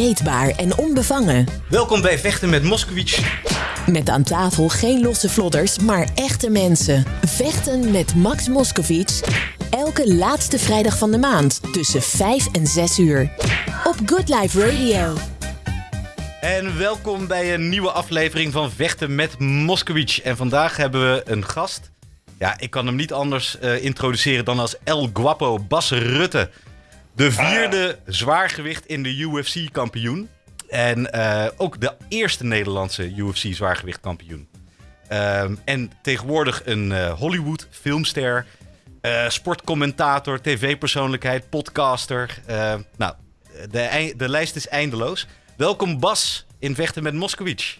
Onmeetbaar en onbevangen. Welkom bij Vechten met Moskowitz. Met aan tafel geen losse vlodders, maar echte mensen. Vechten met Max Moskowitz. Elke laatste vrijdag van de maand tussen 5 en 6 uur. Op Good Life Radio. En welkom bij een nieuwe aflevering van Vechten met Moskowitz. En vandaag hebben we een gast. Ja, ik kan hem niet anders uh, introduceren dan als El Guapo Bas Rutte. De vierde zwaargewicht in de UFC-kampioen. En uh, ook de eerste Nederlandse UFC-zwaargewicht-kampioen. Um, en tegenwoordig een uh, Hollywood-filmster, uh, sportcommentator, tv-persoonlijkheid, podcaster. nou, de, de lijst is eindeloos. Welkom Bas in Vechten met Moskowitz.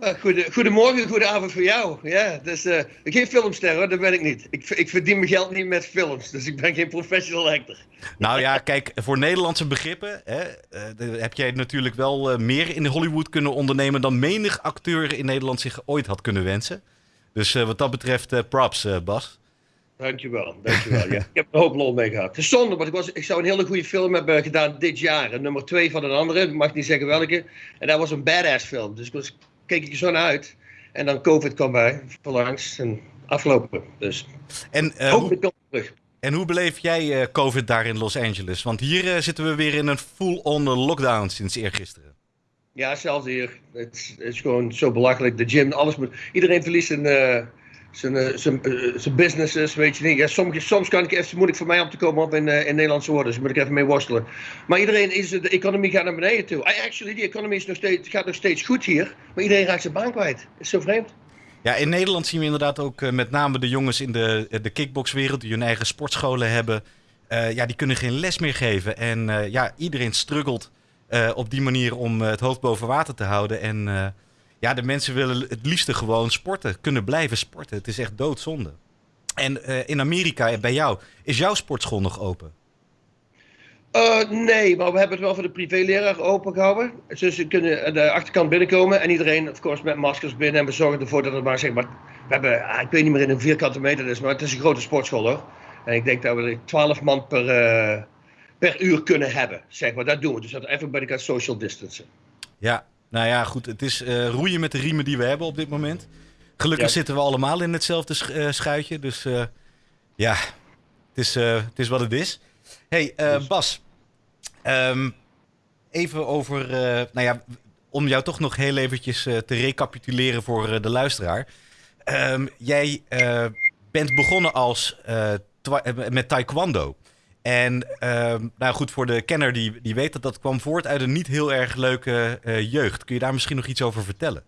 Goede, goedemorgen, goedenavond voor jou. Ja, dus, uh, geen filmster hoor, dat ben ik niet. Ik, ik verdien mijn geld niet met films, dus ik ben geen professional actor. Nou ja, kijk, voor Nederlandse begrippen hè, uh, heb jij natuurlijk wel uh, meer in Hollywood kunnen ondernemen dan menig acteur in Nederland zich ooit had kunnen wensen. Dus wat dat betreft, props Bas. Dankjewel, dankjewel. ja, ik heb er een hoop lol mee gehad. Het is zonde, want ik, was, ik zou een hele goede film hebben gedaan dit jaar. Nummer twee van een andere, ik mag niet zeggen welke. En dat was een badass film, dus ik was keek ik er zo naar uit. En dan COVID kwam bij, verlangs en afgelopen. Dus en, uh, hoe, terug. En hoe beleef jij uh, COVID daar in Los Angeles? Want hier uh, zitten we weer in een full-on lockdown sinds eergisteren. Ja, zelfs hier. Het is, het is, gewoon zo belachelijk. De gym, alles moet. Iedereen verliest een zijn, eh, eh, zijn businesses, weet je niet. Ja, soms, soms kan ik even, moeilijk voor mij om te komen op in, uh, in Nederlandse woorden, dus moet ik even mee worstelen. Maar iedereen is, de economie gaat naar beneden toe. Actually, die economie is gaat nog steeds goed hier, maar iedereen raakt zijn baan kwijt. is zo vreemd. Ja, in Nederland zien we inderdaad ook met name de jongens in de, de kickboxwereld die hun eigen sportscholen hebben. ja, die kunnen geen les meer geven. En ja, iedereen struggelt op die manier om het hoofd boven water te houden. En ja, de mensen willen het liefste gewoon sporten, kunnen blijven sporten. Het is echt doodzonde. En uh, in Amerika, bij jou, is jouw sportschool nog open? Uh, nee, maar we hebben het wel voor de privéleraar open gehouden. Dus ze kunnen de achterkant binnenkomen en iedereen, of course, met maskers binnen. En we zorgen ervoor dat het maar, zeg maar, we hebben, ah, ik weet niet meer in een vierkante meter is, maar het is een grote sportschool hoor. En ik denk dat we 12 man per, uh, per uur kunnen hebben, zeg maar. Dat doen we. Dus dat everybody kan social distancen. Ja, nou ja, goed. Het is uh, roeien met de riemen die we hebben op dit moment. Gelukkig zitten we allemaal in hetzelfde sch uh, schuitje. Dus uh, ja, het is, het is wat het is. hey. Bas. Um, even over, nou ja, om jou toch nog heel eventjes te recapituleren voor de luisteraar. Um, jij bent begonnen als, met taekwondo. En uh, nou goed, voor de kenner die, die weet dat dat kwam voort uit een niet heel erg leuke uh, jeugd. Kun je daar misschien nog iets over vertellen?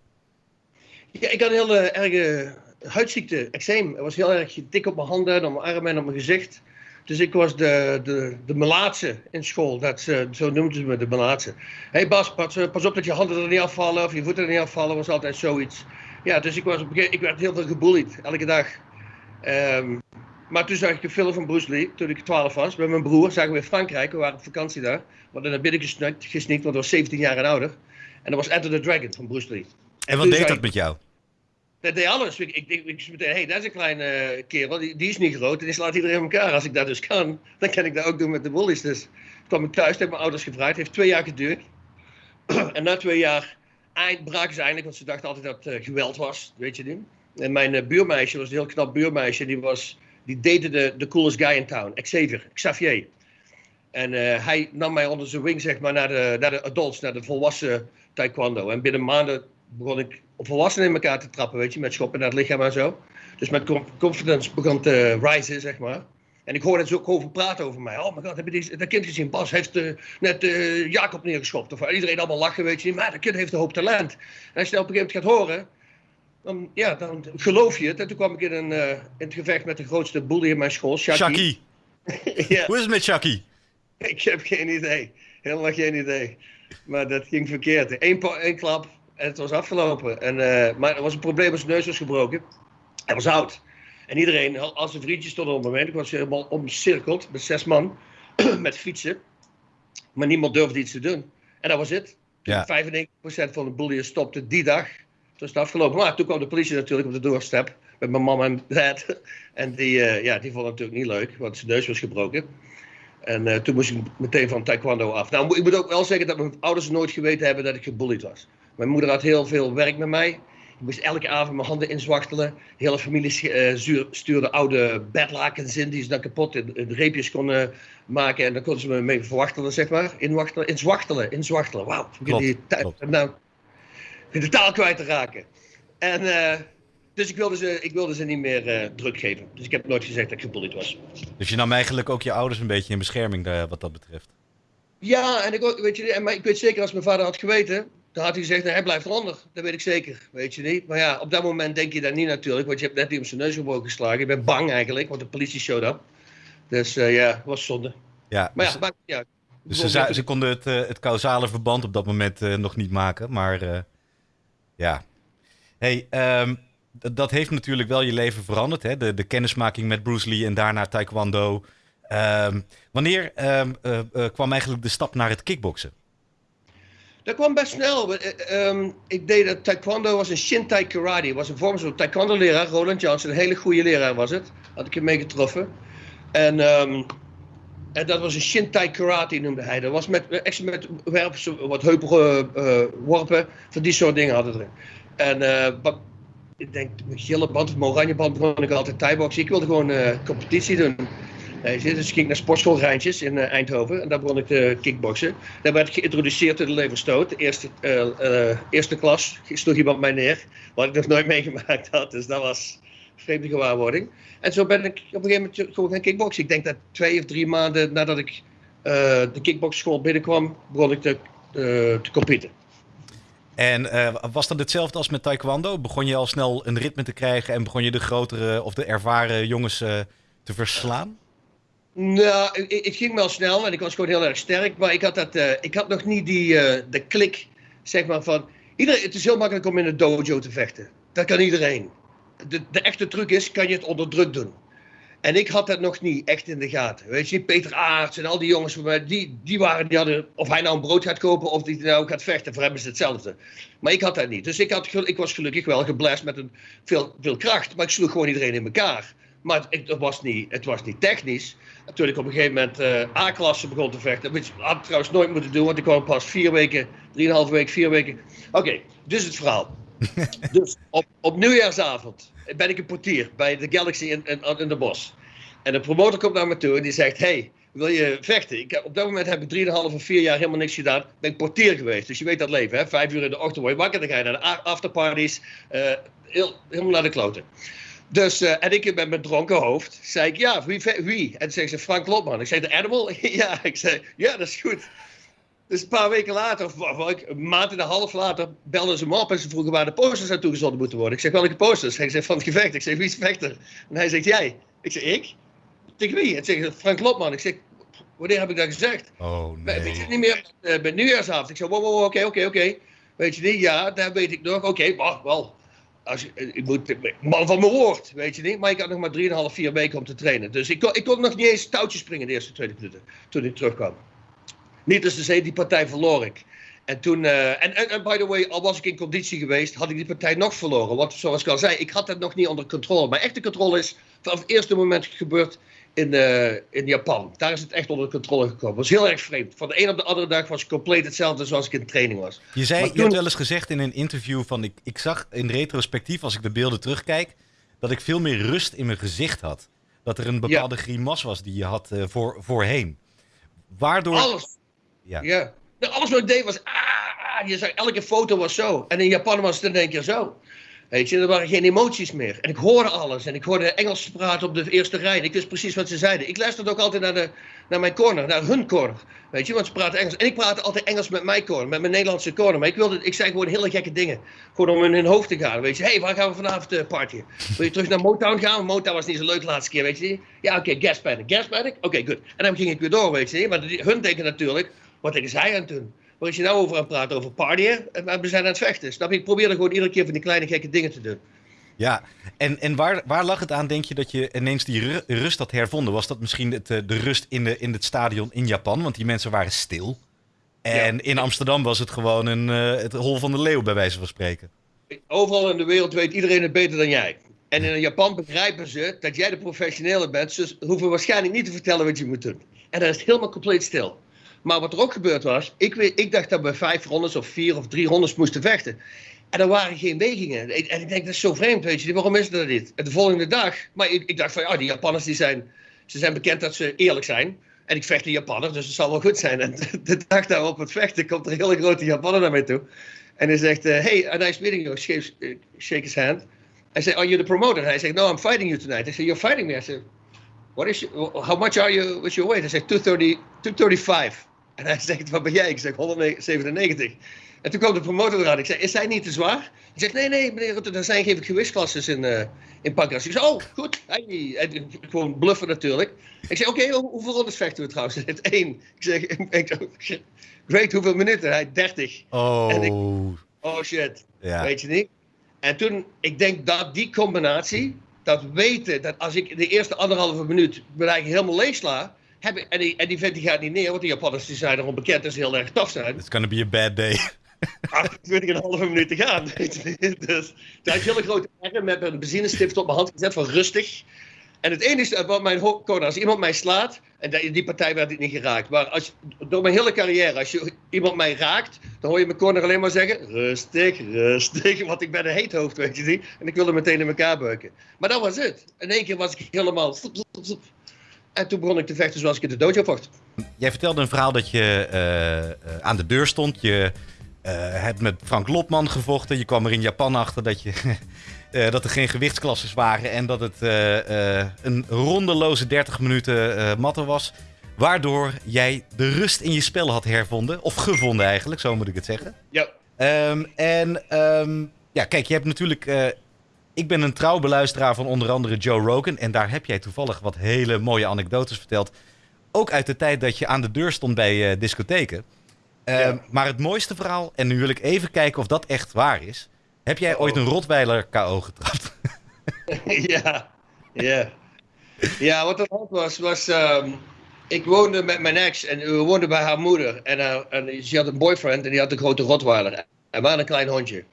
Ja, ik had een hele erge huidziekte, eczeem. Ik was heel erg dik op mijn handen, op mijn armen en op mijn gezicht. Dus ik was de, de, de melaatse in school. Dat, zo noemden ze me, de melaatse. Hé hey Bas, pas, eh, op dat je handen er niet afvallen of je voeten er niet afvallen. was altijd zoiets. Ja, dus ik, was, ik werd heel veel gebullied, elke dag. Um, maar toen zag ik een film van Bruce Lee, toen ik 12 was, met mijn broer. Zagen we in Frankrijk, we waren op vakantie daar. We hadden naar binnen gesnikt, gesnikt want ik was 17 jaar en ouder. En dat was Enter the Dragon van Bruce Lee. En, wat deed dat met jou? Dat deed alles. Ik, ik, ik, ik meteen, hey, dat is een kleine uh, kerel, die, die, is niet groot en die slaat iedereen in elkaar. Als ik dat dus kan, dan kan ik dat ook doen met de bullies. Dus toen kwam ik thuis, heb mijn ouders gevraagd. Het heeft twee jaar geduurd. en na twee jaar eind, braken ze eindelijk, want ze dachten altijd dat het uh, geweld was, weet je niet. En mijn uh, buurmeisje was een heel knap buurmeisje, die was die daten de, de coolest guy in town, Xavier, Xavier. En uh, hij nam mij onder zijn wing, zeg maar, naar de, naar de adults, naar de volwassen taekwondo. En binnen maanden begon ik op volwassenen in elkaar te trappen, weet je, met schoppen naar het lichaam en zo. Dus mijn confidence begon te rijzen, zeg maar. En ik hoorde het ook over praten over mij. Oh mijn god, heb je dat kind gezien? Bas heeft uh, net uh, Jacob neergeschopt. Of iedereen allemaal lachen, weet je. Maar dat kind heeft een hoop talent. En als je dat op een gegeven moment gaat horen, dan, ja, dan geloof je het. En toen kwam ik in, een, uh, in het gevecht met de grootste bully in mijn school, Shaki. ja. Hoe is het met Shaki? Ik heb geen idee. Helemaal geen idee. Maar dat ging verkeerd. Eén, één klap en het was afgelopen. En, uh, maar er was een probleem, zijn neus was gebroken. Hij was oud. En iedereen, als zijn vriendjes stonden op het moment, ik was helemaal omcirkeld met zes man, met fietsen. Maar niemand durfde iets te doen. En dat was het. Ja. 95% van de bullies stopte die dag toen is het afgelopen. Maar toen kwam de politie natuurlijk op de doorstep met mijn mama en dad. En die, uh, ja, die vonden het natuurlijk niet leuk, want zijn neus was gebroken. En eh, toen moest ik meteen van taekwondo af. Nou, ik moet ook wel zeggen dat mijn ouders nooit geweten hebben dat ik gebullied was. Mijn moeder had heel veel werk met mij. Ik moest elke avond mijn handen inzwachtelen. De hele familie uh, stuurde oude bedlakens in die ze dan kapot in, in reepjes konden maken. En dan konden ze me mee verwachtelen, zeg maar. Inwachtelen, inzwachtelen, inzwachtelen. Wauw. Die nou, de taal kwijt te raken. En... Uh, dus ik wilde ze, ik wilde ze niet meer uh, druk geven. Dus ik heb nooit gezegd dat ik gebullied was. Dus je nam eigenlijk ook je ouders een beetje in bescherming daar, wat dat betreft? Ja, en ik, weet je, maar ik weet zeker als mijn vader had geweten, dan had hij gezegd, nou, hij blijft eronder. Dat weet ik zeker, weet je niet. Maar ja, op dat moment denk je dat niet natuurlijk, want je hebt net iemand zijn neus gebroken geslagen. Je bent bang eigenlijk, want de politie showed up. Dus uh, ja, was zonde. Ja, maar dus, ja, maakt niet uit. Dus ze, ze, konden het, uh, het causale verband op dat moment uh, nog niet maken, maar ja. Hey, um, dat heeft natuurlijk wel je leven veranderd. Hè? De, de kennismaking met Bruce Lee en daarna Taekwondo. Um, wanneer um, uh, uh, kwam eigenlijk de stap naar het kickboksen? Dat kwam best snel. Um, ik deed dat Taekwondo was een Shintai Karate. was een vorm van Taekwondo-leraar, Roland Johnson. Een hele goede leraar was het. Had ik hem mee getroffen. En, en dat was een Shintai Karate noemde hij. Dat was met, echt met werpen, wat heupige uh, worpen. Van die soort dingen hadden erin. En ik denk, mijn gele band of oranje band begon ik altijd thai-boxen. Ik wilde gewoon competitie doen. Dus ik ging naar sportschool Rijntjes in Eindhoven en daar begon ik te kickboksen. Daar werd ik geïntroduceerd door de leverstoot. De eerste, eerste klas sloeg iemand mij neer, wat ik nog nooit meegemaakt had. Dus dat was vreemde gewaarwording. En zo ben ik op een gegeven moment gewoon gaan kickboksen. Ik denk dat twee of drie maanden nadat ik de kickboxschool binnenkwam, begon ik te, te competen. En uh, was dat hetzelfde als met taekwondo? Begon je al snel een ritme te krijgen en begon je de grotere of de ervaren jongens uh, te verslaan? Nou, ik, ging wel snel en ik was gewoon heel erg sterk. Maar ik had, dat, uh, ik had nog niet die, de klik, zeg maar, van... Iedereen, het is heel makkelijk om in een dojo te vechten. Dat kan iedereen. De, de echte truc is, kan je het onder druk doen. En ik had dat nog niet echt in de gaten. Weet je, Peter Aarts en al die jongens, die, die, waren, die hadden, of hij nou een brood gaat kopen of die nou gaat vechten, voor hem is hetzelfde. Maar ik had dat niet. Dus ik, had, ik was gelukkig wel geblest met een, veel, veel kracht, maar ik sloeg gewoon iedereen in elkaar. Maar het, was, niet, het was niet technisch. Toen ik op een gegeven moment uh, A-klasse begon te vechten, dat had ik trouwens nooit moeten doen, want ik kwam pas vier weken, drieënhalve week, vier weken. Oké, dus het verhaal. dus op, op nieuwjaarsavond ben ik een portier bij de Galaxy in, in, de bos. En de promotor komt naar me toe en die zegt: Hey, wil je vechten? Ik, op dat moment heb ik 3,5 of 4 jaar helemaal niks gedaan. Ben ik portier geweest. Dus je weet dat leven, hè? Vijf uur in de ochtend word je wakker. Dan ga je naar de afterparties. Heel, helemaal naar de kloten. Dus, uh, en ik met mijn dronken hoofd zei ik, ja, wie? wie? En toen zei ze, Frank Lotman. Ik zei, de Animal? ja, ik zei, ja, dat is goed. Dus een paar weken later, of, een maand en een half later, belden ze me op en ze vroegen waar de posters naartoe gezonden moeten worden. Ik zeg, welke posters? Hij zegt, van het gevecht. Ik zeg, wie is vechter? En hij zegt, jij. Ik zeg, ik? Tegen wie? En zeg, Frank Lopman. Ik zeg, wanneer heb ik dat gezegd? Oh nee. Weet je niet meer, uh, bij nieuwjaarsavond. Ik zeg, wow, wow, oké, oké, oké. Weet je niet? Ja, dat weet ik nog. Oké, okay, maar wel. Als, ik moet, man van mijn woord, weet je niet. Maar ik had nog maar 3,5, 4 weken om te trainen. Dus ik kon, ik kon nog niet eens touwtjes springen de eerste 20 minuten. Toen ik terugkwam. Niet te zeggen, die partij verloor ik. En toen, uh, en, en, en, by the way, al was ik in conditie geweest, had ik die partij nog verloren. Want zoals ik al zei, ik had dat nog niet onder controle. Maar echte controle is vanaf het eerste moment gebeurd in, uh, in Japan. Daar is het echt onder controle gekomen. Dat was heel erg vreemd. Van de een op de andere dag was het compleet hetzelfde zoals ik in training was. Je zei, toen... je hebt wel eens gezegd in een interview van, ik, ik zag in retrospectief, als ik de beelden terugkijk, dat ik veel meer rust in mijn gezicht had. Dat er een bepaalde ja. grimas was die je had uh, voor, voorheen. Waardoor... Alles. Ja. ja. Alles wat ik deed was, ah, je zag, elke foto was zo. En in Japan was het in één keer zo. Weet je, er waren geen emoties meer. En ik hoorde alles. En ik hoorde Engels praten op de eerste rij. En ik wist precies wat ze zeiden. Ik luisterde ook altijd naar, de, naar mijn corner, naar hun corner. Weet je, want ze praten Engels. En ik praatte altijd Engels met mijn corner, met mijn Nederlandse corner. Maar ik, wilde, ik zei gewoon hele gekke dingen. Gewoon om in hun hoofd te gaan. Weet je, hey, waar gaan we vanavond uh, partyen? Wil je terug naar Motown gaan? Motown was niet zo leuk de laatste keer, weet je. Ja, oké, okay, gas panic. Gas? Oké, okay, goed. En dan ging ik weer door, weet je. Maar hun denken natuurlijk, wat denken zij aan toen? Waar is je nou over aan het praten? Over partyen? En we zijn aan het vechten. Snap je? Ik probeerde gewoon iedere keer van die kleine gekke dingen te doen. Ja, en, en waar, waar lag het aan, denk je, dat je ineens die rust had hervonden? Was dat misschien het, eh, de rust in, de, in het stadion in Japan? Want die mensen waren stil. En ja. in Amsterdam was het gewoon een, uh, het hol van de leeuw, bij wijze van spreken. Overal in de wereld weet iedereen het beter dan jij. En in Japan begrijpen ze dat jij de professionele bent. Dus hoeven waarschijnlijk niet te vertellen wat je moet doen. En dan is het helemaal compleet stil. Maar wat er ook gebeurd was, ik, ik dacht dat we vijf rondes of vier of drie rondes moesten vechten. En er waren geen wegingen. En ik denk, dat is zo vreemd, weet je. Waarom is dat niet? En de volgende dag, maar ik, ik dacht van, ja, die Japanners die zijn, ze zijn bekend dat ze eerlijk zijn. En ik vecht een Japanner, dus het zal wel goed zijn. En de dag daarop het vechten komt er een hele grote Japanner naar mij toe. En hij zegt, uh, hey, a nice meeting you. Shake, uh, shake his hand. I say, are you the promoter? Hij zegt, no, I'm fighting you tonight. I say, you're fighting me? I said, what is, how much are you, what's your weight? Hij zegt, 230, 235. En hij zegt, wat ben jij? Ik zeg, 197. En toen kwam de promotor eraan. Ik zei, is hij niet te zwaar? Hij zegt, nee, nee, meneer Rutte, er zijn geen gewichtsklasses in, uh, in Pancras. Ik zei, oh, goed. Hij, hij, gewoon bluffen natuurlijk. Ik zeg, oké, okay, hoeveel rondes vechten we trouwens? Hij zegt, één. Ik zeg, ik, ik weet hoeveel minuten? Hij 30. Oh. En ik, oh shit. Ja. Weet je niet? En toen, ik denk dat die combinatie, dat weten, dat als ik de eerste anderhalve minuut me eigenlijk helemaal leeg sla, heb ik, en, die, en die vent die gaat niet neer, want die Japanners die zijn erom bekend dat ze heel erg tof zijn. It's gonna be a bad day. 28 en een halve minuut te gaan. dus daar had ik hele grote ergen met een benzinestift op mijn hand gezet van rustig. En het enige wat mijn code, als iemand mij slaat, en die, die partij werd ik niet geraakt. Maar als, door mijn hele carrière, als je iemand mij raakt, dan hoor je mijn corner alleen maar zeggen: rustig, rustig. Want ik ben een heet hoofd, weet je niet. En ik wilde meteen in elkaar buiken. Maar dat was het. In één keer was ik helemaal. En toen begon ik te vechten zoals ik in de dojo vocht. Jij vertelde een verhaal dat je uh, aan de deur stond. Je uh, hebt met Frank Lopman gevochten. Je kwam er in Japan achter dat, je, uh, dat er geen gewichtsklasses waren. En dat het een rondeloze 30 minuten matten was. Waardoor jij de rust in je spel had hervonden. Of gevonden eigenlijk, zo moet ik het zeggen. Ja. Um, en um, ja, kijk, je hebt natuurlijk ik ben een trouw beluisteraar van onder andere Joe Rogan. En daar heb jij toevallig wat hele mooie anekdotes verteld. Ook uit de tijd dat je aan de deur stond bij uh, discotheken. Uh, ja. Maar het mooiste verhaal, en nu wil ik even kijken of dat echt waar is. Heb jij oh. ooit een Rotweiler KO getrapt? ja, ja. Ja, wat er hand was, was... Um, ik woonde met mijn ex en we woonden bij haar moeder. En, uh, en ze had een boyfriend en die had een grote Rotweiler. En hadden een klein hondje.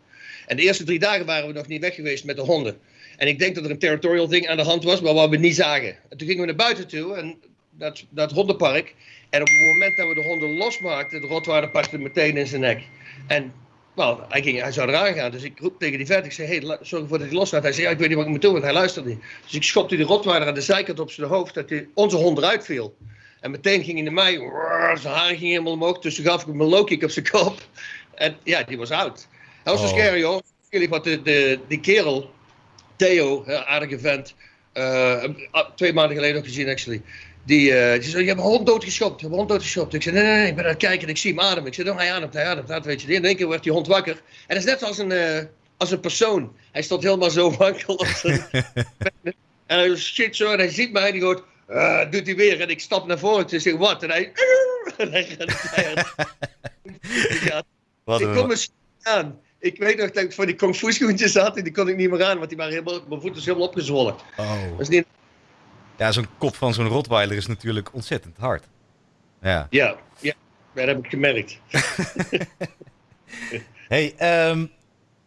En de eerste drie dagen waren we nog niet weg geweest met de honden. En ik denk dat er een territorial ding aan de hand was, maar wat we niet zagen. En toen gingen we naar buiten toe, en dat, dat hondenpark. En op het moment dat we de honden losmaakten, de rotweiler pakte meteen in zijn nek. En well, hij, ging, hij zou eraan gaan. Dus ik roep tegen die vet. Ik zei, hey, zorg ervoor dat hij loslaat. Hij zei, ik weet niet wat ik moet doen, want hij luisterde niet. Dus ik schopte die rotweiler aan de zijkant op zijn hoofd, dat hij, onze hond eruit viel. En meteen ging hij naar mij, zijn haar ging helemaal omhoog. Dus toen gaf ik hem een low kick op zijn kop. En ja, die was oud. Dat was zo oh. scary hoor. Wat de, de, die kerel, Theo, aardige vent, uh, twee maanden geleden nog gezien actually. Die, uh, die zei, je hebt een hond doodgeschopt, je hebt een hond doodgeschopt. Ik zei, nee, nee, nee, ik ben aan het kijken en ik zie hem ademen. Ik zei, oh, hij ademt, hij ademt, dat weet je. In één keer werd die hond wakker. En dat is net als een, uh, als een persoon. Hij stond helemaal zo wankel en hij shit zo en hij ziet mij en hij hoort, uh, doet hij weer. En ik stap naar voren en zeg, wat? En hij... en hij gaat Wat ik kom eens aan ik weet nog dat ik voor die kung fu schoentjes had en die kon ik niet meer aan, want die waren helemaal, mijn voeten is helemaal opgezwollen. Oh. Niet... Ja, zo'n kop van zo'n rotweiler is natuurlijk ontzettend hard. Ja, ja, ja dat heb ik gemerkt. hey, um,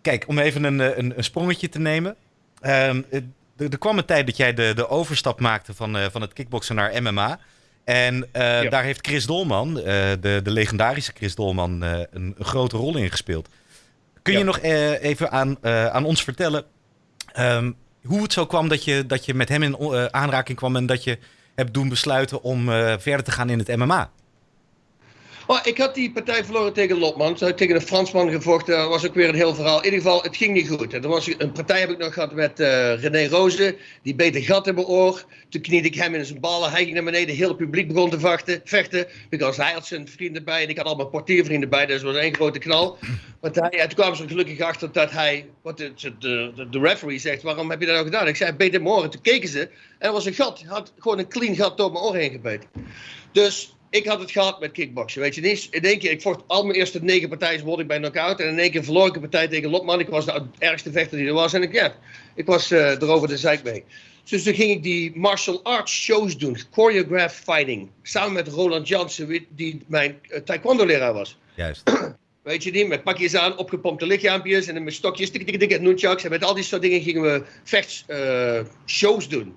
kijk, om even een, een, een sprongetje te nemen. Um, er, er, kwam een tijd dat jij de, de overstap maakte van, uh, van het kickboksen naar MMA. En uh, ja. daar heeft Chris Dolman, uh, de, de legendarische Chris Dolman, een, een grote rol in gespeeld. Kun je nog uh, even aan, uh, aan ons vertellen um, hoe het zo kwam dat je, dat je met hem in uh, aanraking kwam en dat je hebt doen besluiten om verder te gaan in het MMA? Oh, ik had die partij verloren tegen Lopman. Toen tegen een Fransman gevochten. Dat was ook weer een heel verhaal. In ieder geval, het ging niet goed. Er was een partij heb ik nog gehad met uh, René Rozen. Die beet een gat in mijn oor. Toen kniede ik hem in zijn ballen. Hij ging naar beneden. Het hele publiek begon te vechten. vechten because hij had zijn vrienden bij. En ik had al mijn portiervrienden bij. Dus het was één grote knal. Want hij, ja, toen kwamen ze gelukkig achter dat hij... Wat de, de, de, de referee zegt, waarom heb je dat nou gedaan? Ik zei, beet in mijn toen keken ze. En er was een gat. Hij had gewoon een clean gat door mijn oor heen gebeten. Dus ik had het gehad met kickboksen. Weet je, niet in één keer, ik vocht al mijn eerste negen partijen, ik bij knockout. En in één keer verloor ik een partij tegen Lopman. Ik was de ergste vechter die er was. En ik, ja, ik was uh, erover de zeik mee. Dus toen ging ik die martial arts shows doen, choreographed fighting. Samen met Roland Jansen, die mijn uh, taekwondo leraar was. Juist. Weet je niet, met pakjes aan, opgepompte lichaampjes en met stokjes, tik, tik, tik, nunchucks. En met al die soort dingen gingen we vechts uh, shows doen.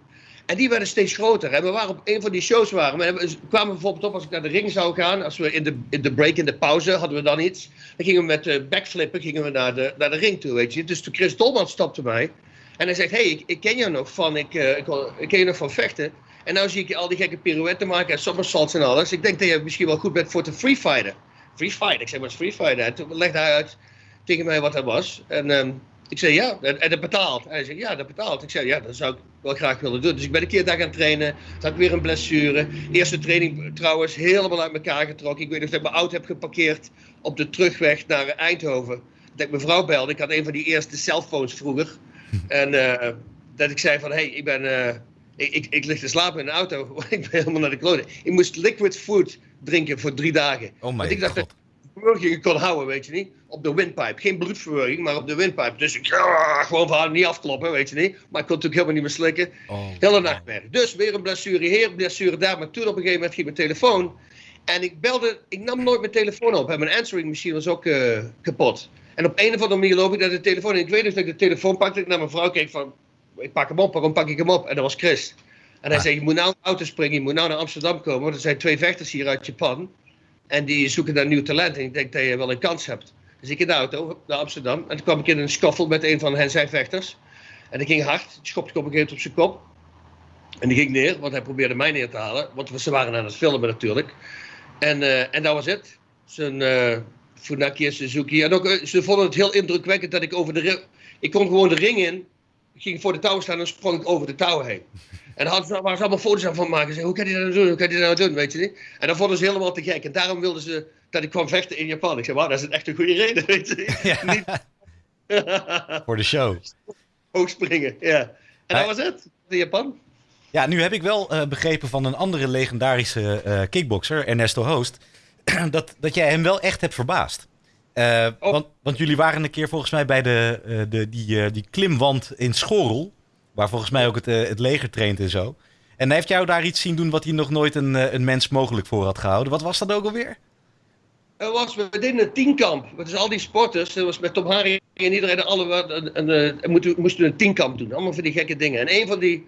En die werden steeds groter. En we waren op een van die shows waren. We kwamen bijvoorbeeld op als ik naar de ring zou gaan. Als we in de, in de break, in de pauze, hadden we dan iets. Dan gingen we met uh, backflippen gingen we naar, de, naar de ring toe, weet je. Dus toen Chris Dolman stopte mij. En hij zegt, hey, ik, ik ken jou nog van, ik, uh, ik, ik, ken je nog van vechten. En nou zie ik je al die gekke pirouetten maken en somersaults en alles. Ik denk dat je misschien wel goed bent voor te free fighten. Free fight? Ik zeg, is free fighten? En toen legde hij uit tegen mij wat dat was. En um, ik zei, ja, en, en dat betaalt. Hij zei, ja, dat betaalt. Ik zei, ja, dat zou ik wel graag willen doen. Dus ik ben een keer daar gaan trainen. Toen had ik weer een blessure. Eerste training trouwens helemaal uit elkaar getrokken. Ik weet nog dat ik mijn auto heb geparkeerd op de terugweg naar Eindhoven. Dat ik mijn vrouw belde. Ik had een van die eerste cellphones vroeger. En uh, dat ik zei van, hé, hey, ik ben... Uh, ik, ik, ik, lig te slapen in de auto. ik ben helemaal naar de kloten. Ik moest liquid food drinken voor drie dagen. Oh ik dacht god. Ik kon houden, weet je niet. Op de windpipe. Geen bloedverwerking, maar op de windpipe. Dus ik ja, gewoon van haar niet afkloppen, weet je niet. Maar ik kon natuurlijk helemaal niet meer slikken. Oh. Hele nachtmerrie. Dus weer een blessure hier, blessure daar. Maar toen op een gegeven moment ging mijn telefoon. En ik belde, ik nam nooit mijn telefoon op. En mijn answering machine was ook uh, kapot. En op een of andere manier loop ik naar de telefoon. En ik weet dus dat ik de telefoon pakte. Ik naar mijn vrouw keek van, ik pak hem op, waarom pak ik hem op? En dat was Chris. En hij Ah. zei, je moet nou in de auto springen, je moet nou naar Amsterdam komen. Want er zijn twee vechters hier uit Japan. En die zoeken naar nieuw talent. En ik denk dat je wel een kans hebt. Dus ik in de auto naar Amsterdam. En toen kwam ik in een scuffle met een van hen zijn vechters. En dat ging hard. Ik schopte op een gegeven op zijn kop. En die ging neer, want hij probeerde mij neer te halen. Want ze waren aan het filmen natuurlijk. En, uh, en dat was het. Zijn uh, Funaki en Suzuki. En ook, uh, ze vonden het heel indrukwekkend dat ik over de. Ik kon gewoon de ring in. Ik ging voor de touw staan en sprong ik over de touw heen. En daar hadden ze, waren ze allemaal foto's aan van maken. Ze hoe kan je dat nou doen? Hoe kan je dat nou doen? Weet je niet? En dan vonden ze helemaal te gek. En daarom wilden ze dat ik kwam vechten in Japan. Ik zei, wauw, dat is echt een goede reden. Weet je Ja. niet? Voor de show. Hoog springen, ja. En Hij- dat was het. In Japan. Ja, nu heb ik wel eh, begrepen van een andere legendarische eh, kickboxer, Ernesto Hoost, dat, dat jij hem wel echt hebt verbaasd. Eh, Oh. want, want jullie waren een keer volgens mij bij de, de, die, die klimwand in Schorel, waar volgens mij ook het, eh, het leger traint en zo. En heeft jou daar iets zien doen wat hij nog nooit een, eh, een mens mogelijk voor had gehouden. Wat was dat ook alweer? Er was, we deden een tienkamp. Dus al die sporters, dat was met Tom Harry en iedereen, alle, een, een, een, moesten, moesten een tienkamp doen. Allemaal van die gekke dingen. En een van, die,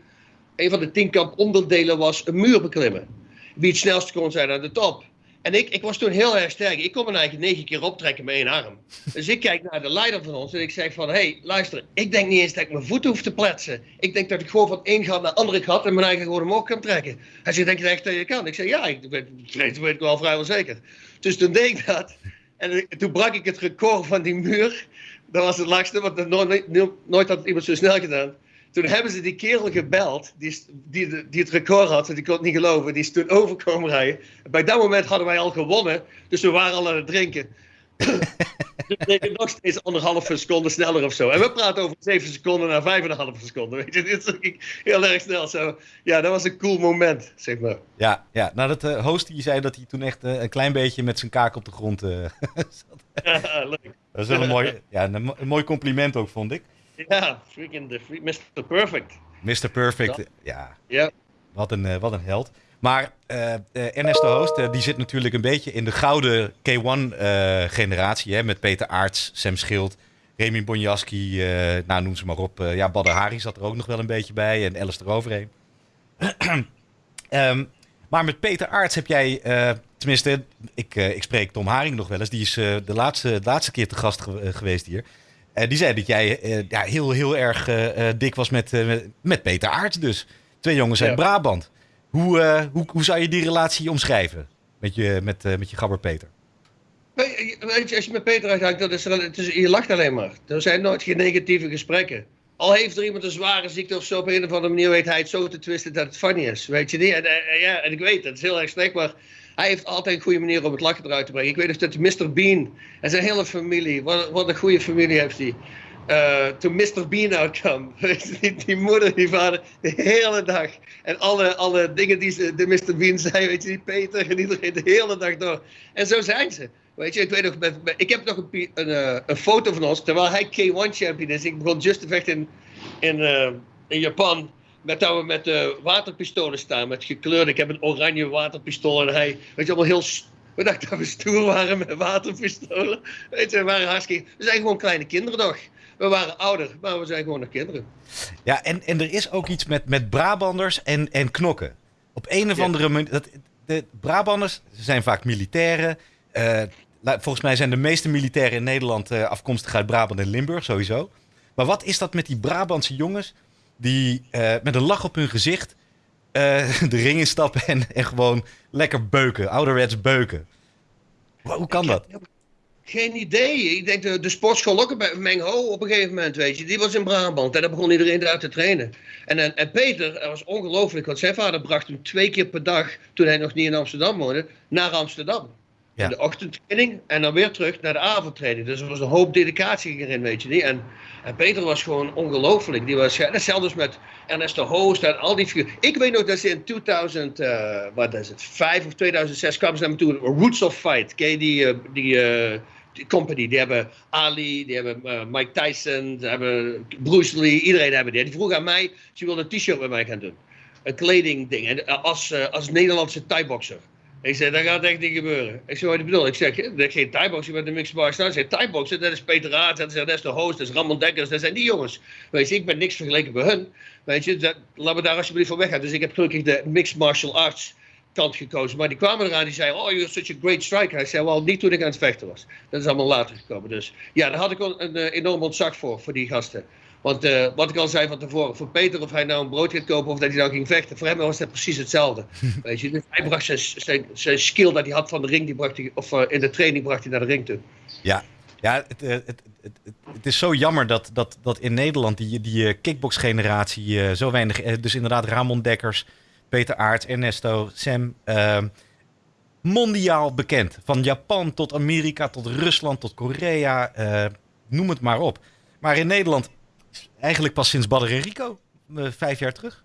een van de tienkamp onderdelen was een muur beklimmen. Wie het snelst kon zijn aan de top. En ik, ik was toen heel erg sterk. Ik kon me eigenlijk negen keer optrekken met één arm. Dus ik kijk naar de leider van ons en ik zeg van... Hé, hey, luister, ik denk niet eens dat ik mijn voet hoef te pletsen. Ik denk dat ik gewoon van één gat naar de andere gat en mijn eigen gewoon omhoog kan trekken. Hij zegt, denk je echt dat je kan? Ik zeg, ja, ik weet, weet, weet ik wel vrijwel zeker. Dus toen deed ik dat. En toen brak ik het record van die muur. Dat was het langste, want dat nooit, nooit had iemand zo snel gedaan. Toen hebben ze die kerel gebeld, die, die, die het record had, die kon het niet geloven. Die is toen overkomen rijden. Bij dat moment hadden wij al gewonnen, dus we waren al aan het drinken. dus we nog steeds anderhalve seconde sneller of zo. En we praten over 7 seconden naar 5,5 seconden. Weet je, dit is heel erg snel. Zo. Ja, dat was een cool moment, zeg maar. Ja, ja. nou dat uh, host die zei dat hij toen echt uh, een klein beetje met zijn kaak op de grond uh, zat. Ja, leuk. Dat is wel een mooi, ja, een, een mooi compliment ook, vond ik. Ja, freaking the free, Mr. Perfect. Mr. Perfect, ja. ja. ja. Wat, een, uh, wat een held. Maar uh, uh, Ernesto Hoost, die zit natuurlijk een beetje in de gouden K1-generatie. hè met Peter Aarts, Sam Schild, Remy Bonjaski, nou noem ze maar op. ja, Badr Hari zat er ook nog wel een beetje bij en Alice eroverheen. um, maar met Peter Aarts heb jij, tenminste, ik, ik spreek Tom Haring nog wel eens. Die is de, laatste, de laatste keer te gast ge geweest hier. Uh, die zei dat jij ja, heel, heel erg uh, dik was met, met Peter Aarts dus. Twee jongens uit ja. Brabant. Hoe, hoe, hoe zou je die relatie omschrijven met je, met, met je gabber Peter? Weet je, als je met Peter uithangt, dat is, dat is, je lacht alleen maar. Er zijn nooit geen negatieve gesprekken. Al heeft er iemand een zware ziekte of zo, op een of andere manier weet hij het zo te twisten dat het funny is. Weet je niet? En, en, ja, en ik weet, dat is heel erg slecht, maar hij heeft altijd een goede manier om het lachen eruit te brengen. Ik weet of dat Mr. Bean en zijn hele familie, wat, wat een goede familie heeft hij. Uh, toen Mr. Bean uitkwam, die, moeder, die vader, de hele dag. En alle, alle dingen die ze, de Mr. Bean zei, weet je, die Peter en iedereen de hele dag door. En zo zijn ze. Weet je, ik weet nog, ik heb nog een, een, uh, een, foto van ons, terwijl hij K1 champion is. Ik begon just te vechten in, uh, in Japan. Met dat we met uh, waterpistolen staan, met gekleurde. Ik heb een oranje waterpistool en hij, weet je, allemaal heel. We dachten dat we stoer waren met waterpistolen. Weet je, we waren hartstikke. We zijn gewoon kleine kinderen toch. we waren ouder, maar we zijn gewoon nog kinderen. Ja, en, en er is ook iets met, met Brabanders en, en knokken. Op een of Ja. andere manier. Dat, de Brabanders zijn vaak militairen. Eh, volgens mij zijn de meeste militairen in Nederland eh, afkomstig uit Brabant en Limburg, sowieso. Maar wat is dat met die Brabantse jongens die eh, met een lach op hun gezicht eh, de ring instappen en, en gewoon lekker beuken, ouderwets beuken? Hoe kan dat? Geen idee. Ik denk de, de sportschool ook bij Mengho op een gegeven moment, weet je. Die was in Brabant en daar begon iedereen daar te trainen. En, en, en Peter, dat was ongelooflijk, want zijn vader bracht hem twee keer per dag, toen hij nog niet in Amsterdam woonde, naar Amsterdam. Ja. De ochtendtraining en dan weer terug naar de avondtraining. Dus er was een hoop dedicatie erin, weet je niet. En, en Peter was gewoon ongelooflijk. Die was, hetzelfde met Ernesto Hoost en al die figuren. Ik weet nog dat ze in 2000, eh, wat is het, 5 of 2006 kwamen ze naar me toe. Roots of Fight. Die, eh, die, eh, die company? Die hebben Ali, die hebben Mike Tyson, die hebben Bruce Lee. Iedereen hebben die. Die vroeg aan mij, ze wilde een t-shirt met mij gaan doen. Een kledingding. En als, als Nederlandse thai-boxer. Ik zei, dat gaat echt niet gebeuren. Ik zei, wat ik bedoel? Ik zeg, dat is geen thai-boxer met een mixed martial arts. Ik zei, thai-boxer, dat is Peter Aert, dat is Ernesto Hoost, dat is Ramon Dekkers, dat zijn die jongens. Weet je, ik ben niks vergeleken bij hun. Weet je, dat, laten we daar alsjeblieft van weggaan. Dus ik heb gelukkig de mixed martial arts kant gekozen. Maar die kwamen eraan, die zeiden, oh, you're such a great striker. Hij zei, wel, niet toen ik aan het vechten was. Dat is allemaal later gekomen. Dus ja, daar had ik wel een eh, enorm ontzag voor, voor die gasten. Want eh, wat ik al zei van tevoren, voor Peter, of hij nou een brood gaat kopen of dat hij nou ging vechten, voor hem was dat precies hetzelfde. Weet je, dus hij bracht zijn, zijn, zijn skill dat hij had van de ring, die bracht hij, of eh, in de training bracht hij naar de ring toe. Ja, ja het, eh, het, het, het, het is zo jammer dat, dat, dat in Nederland die, die kickbox-generatie zo weinig... Dus inderdaad Ramon Dekkers, Peter Aerts, Ernesto, Sam... mondiaal bekend. Van Japan tot Amerika, tot Rusland, tot Korea. noem het maar op. Maar in Nederland eigenlijk pas sinds Badr en Rico. eh, vijf jaar terug.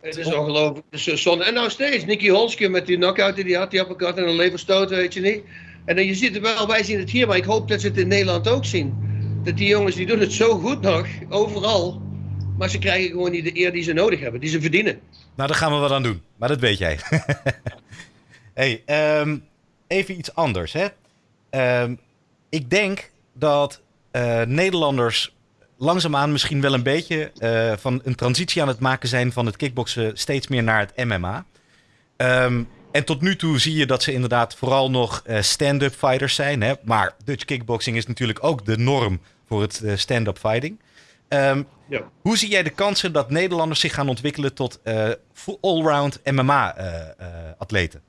Het is ongelooflijk. Zo zonde. En nou steeds, Nicky Holske met die knockout die hij had, die elkaar en een leverstoot, weet je niet. En dan, je ziet het wel, wij zien het hier, maar ik hoop dat ze het in Nederland ook zien. Dat die jongens, die doen het zo goed nog, overal. Maar ze krijgen gewoon niet de eer die ze nodig hebben, die ze verdienen. Nou, daar gaan we wat aan doen. Maar dat weet jij. hey, ehm, even iets anders. Hè? Ehm, ik denk dat eh, Nederlanders langzaamaan misschien wel een beetje eh, van een transitie aan het maken zijn van het kickboksen steeds meer naar het MMA. Ehm, en tot nu toe zie je dat ze inderdaad vooral nog eh, stand-up fighters zijn. Hè? Maar Dutch kickboxing is natuurlijk ook de norm voor het eh, stand-up fighting. Ehm, Ja. hoe zie jij de kansen dat Nederlanders zich gaan ontwikkelen tot allround MMA-atleten?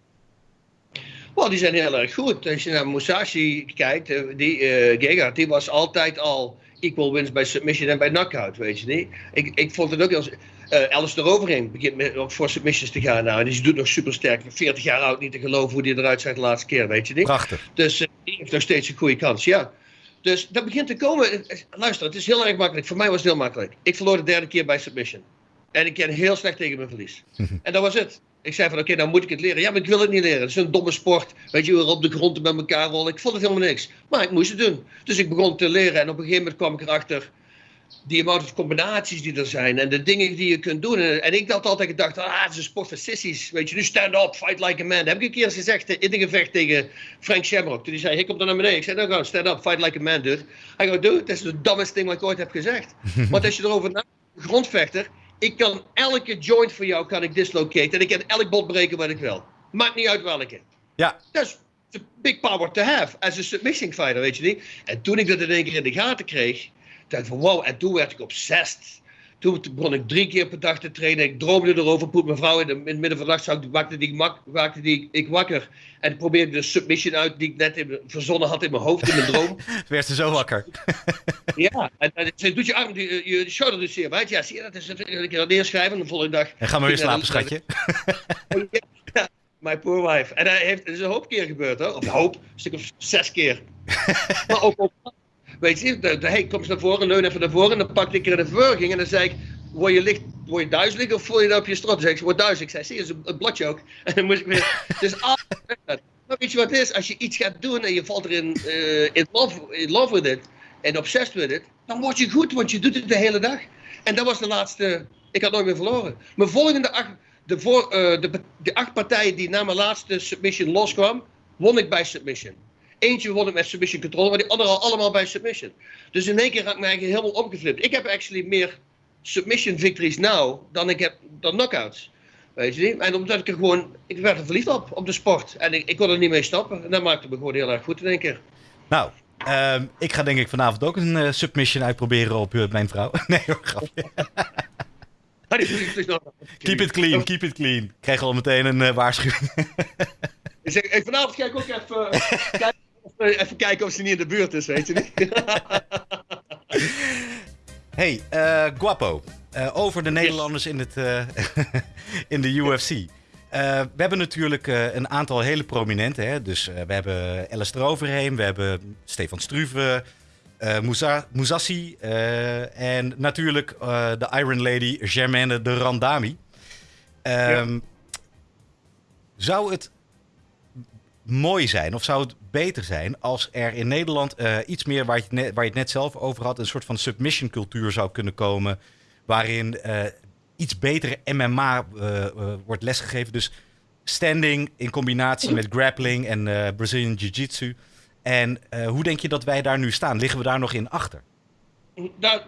Wel, die zijn heel erg goed. Als je naar Musashi kijkt, die eh Gegard, die was altijd al equal wins bij submission en bij knockout, weet je niet. Ik, ik vond het ook heel... eh Alice eroverheen begint met, ook voor submissions te gaan nou. En die doet nog super sterk. 40 jaar oud, niet te geloven hoe die eruit zag de laatste keer, weet je niet. Prachtig. Dus eh, die heeft nog steeds een goede kans, ja. Dus dat begint te komen. Eh, Luister, het is heel erg makkelijk. Voor mij was het heel makkelijk. Ik verloor de derde keer bij submission. En ik ken heel slecht tegen mijn verlies. en dat was het. Ik zei van, oké, dan moet ik het leren. Ja, maar ik wil het niet leren. Het is een domme sport. Weet je, we op de grond met elkaar rollen. Ik vond het helemaal niks. Maar ik moest het doen. Dus ik begon te leren. En op een gegeven moment kwam ik erachter... die amount of combinaties die er zijn. En de dingen die je kunt doen. En, ik had altijd gedacht, ah, het is een sport voor sissies. Weet je, nu stand up, fight like a man. Dat heb ik een keer eens gezegd in een gevecht tegen Frank Shamrock. Toen hij zei, ik kom dan naar beneden. Ik zei, nou gewoon, stand up, fight like a man, dude. Hij gaat, dude, dat is de dumbest ding wat ik ooit heb gezegd. Want als je erover nadenkt, grondvechter... Ik kan elke joint voor jou kan ik dislocaten. En ik kan elk bot breken wat ik wil. Maakt niet uit welke. Ja, Dat is a big power to have. As a submission fighter, weet je niet. En toen ik dat in één keer in de gaten kreeg. dacht ik van wow. En toen werd ik obsessed. Toen begon ik drie keer per dag te trainen. Ik droomde erover. Poet mijn vrouw in, de, in het midden van de nacht. zag ik- Waakte die, mak- die ik wakker. En probeerde de submission uit die ik net in, verzonnen had in mijn hoofd. In mijn droom. werd ze zo wakker. ja. En, en ze doet je arm, die, je shoulder dus zeer wijd. Ja, zie je, dat is een keer neerschrijven. En de volgende dag En ga maar weer slapen, schatje. Ja, my poor wife. En dat heeft, het is een hoop keer gebeurd hoor. Of een hoop, een stuk of zes keer. maar ook op. Weet je, de, de, hey, kom eens naar voren, leun even naar voren. En dan pakte ik er een verwerking. En dan zei ik, word je, licht, word je duizelig of voel je dat op je strot? Zei ik, word duizelig. Ik zei, zie je, is een, een bladje ook. En dan moest ik weer, dus altijd. Maar weet je wat het is? Als je iets gaat doen en je valt erin eh, in, love, in love with it. En obsessed with it. Dan word je goed, want je doet het de hele dag. En dat was de laatste, ik had nooit meer verloren. Mijn volgende acht, de, voor, eh, de, de acht partijen die na mijn laatste submission loskwam, won ik bij submission. Eentje won het met submission control, maar die andere al allemaal bij submission. Dus in één keer raak ik me eigenlijk helemaal omgeflipt. Ik heb actually meer submission victories nou dan ik heb dan knockouts. Weet je niet? En omdat ik er gewoon, ik werd er verliefd op, op de sport. En ik, ik kon er niet mee stoppen. En dat maakte me gewoon heel erg goed in één keer. Nou, ehm, ik ga denk ik vanavond ook een uh, submission uitproberen op uh, mijn vrouw. nee hoor, grapje. keep it clean, keep it clean. Ik krijg al meteen een uh, waarschuwing. ik zeg, vanavond ga ik ook even, kijken of, even kijken of ze niet in de buurt is, weet je niet? hey, Guapo. over de Nederlanders in, het, in de UFC. We hebben natuurlijk een aantal hele prominente. Hè? Dus we hebben Alistair Overheem, we hebben Stefan Struve, Moussa, en natuurlijk de Iron Lady Germaine de Randami. Um, ja. Zou het mooi zijn of zou het beter zijn als er in Nederland iets meer, waar je, net, waar je het net zelf over had, een soort van submission cultuur zou kunnen komen waarin iets betere MMA uh, wordt lesgegeven. Dus standing in combinatie met grappling en Brazilian Jiu-Jitsu. En hoe denk je dat wij daar nu staan? Liggen we daar nog in achter? Daar,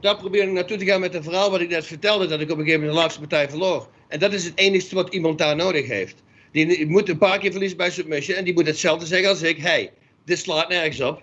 daar probeer ik naartoe te gaan met een verhaal wat ik net vertelde, dat ik op een gegeven moment de laatste partij verloor. En dat is het enige wat iemand daar nodig heeft. Die moet een paar keer verliezen bij submission en die moet hetzelfde zeggen als ik. Hey, dit slaat nergens op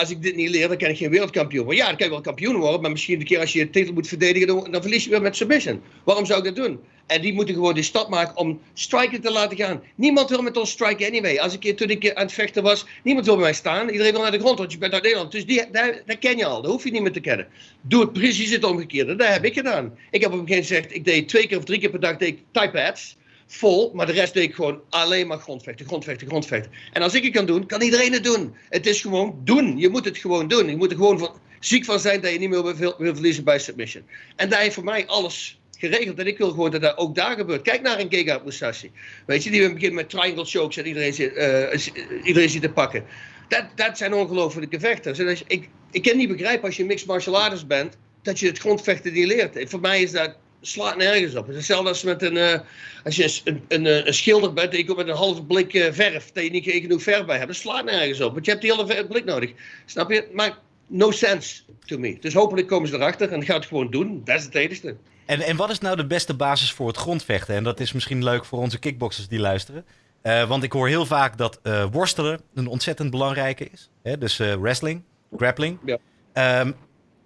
als ik dit niet leer, dan kan ik geen wereldkampioen worden. Ja, dan kan je wel kampioen worden, maar misschien de keer als je je titel moet verdedigen, dan, verlies je weer met submission. Waarom zou ik dat doen? En die moeten gewoon die stap maken om striken te laten gaan. Niemand wil met ons striken anyway. Als ik toen ik aan het vechten was, niemand wil bij mij staan. Iedereen wil naar de grond, want je bent uit Nederland. Dus die, dat ken je al, dat hoef je niet meer te kennen. Doe het precies het omgekeerde. Dat heb ik gedaan. Ik heb op een gegeven moment gezegd, ik deed twee keer of drie keer per dag deed ik type pads vol, maar de rest deed ik gewoon alleen maar grondvechten, grondvechten, grondvechten. En als ik het kan doen, kan iedereen het doen. Het is gewoon doen. Je moet het gewoon doen. Je moet er gewoon van, ziek van zijn dat je niet meer wil, wil verliezen bij submission. En daar heeft voor mij alles geregeld. En ik wil gewoon dat dat ook daar gebeurt. Kijk naar een Giga Musashi. Weet je, die we beginnen met triangle chokes en iedereen zit, uh, iedereen zit te pakken. Dat, dat zijn ongelofelijke vechters. Als, ik, ik kan niet begrijpen als je mixed martial artist bent, dat je het grondvechten niet leert. Voor mij is dat slaat nergens op. Het is hetzelfde als met een, uh, als je een, een, een, schilder bent en je komt met een halve blik uh, verf, dat je niet genoeg verf bij hebt. Dat slaat nergens op, want je hebt die hele blik nodig. Snap je? Maar no sense to me. Dus hopelijk komen ze erachter en gaan het gewoon doen. Dat is het enige. En, en wat is nou de beste basis voor het grondvechten? En dat is misschien leuk voor onze kickboxers die luisteren. Uh, want ik hoor heel vaak dat worstelen een ontzettend belangrijke is. Hè? Dus wrestling, grappling. Ja. Um,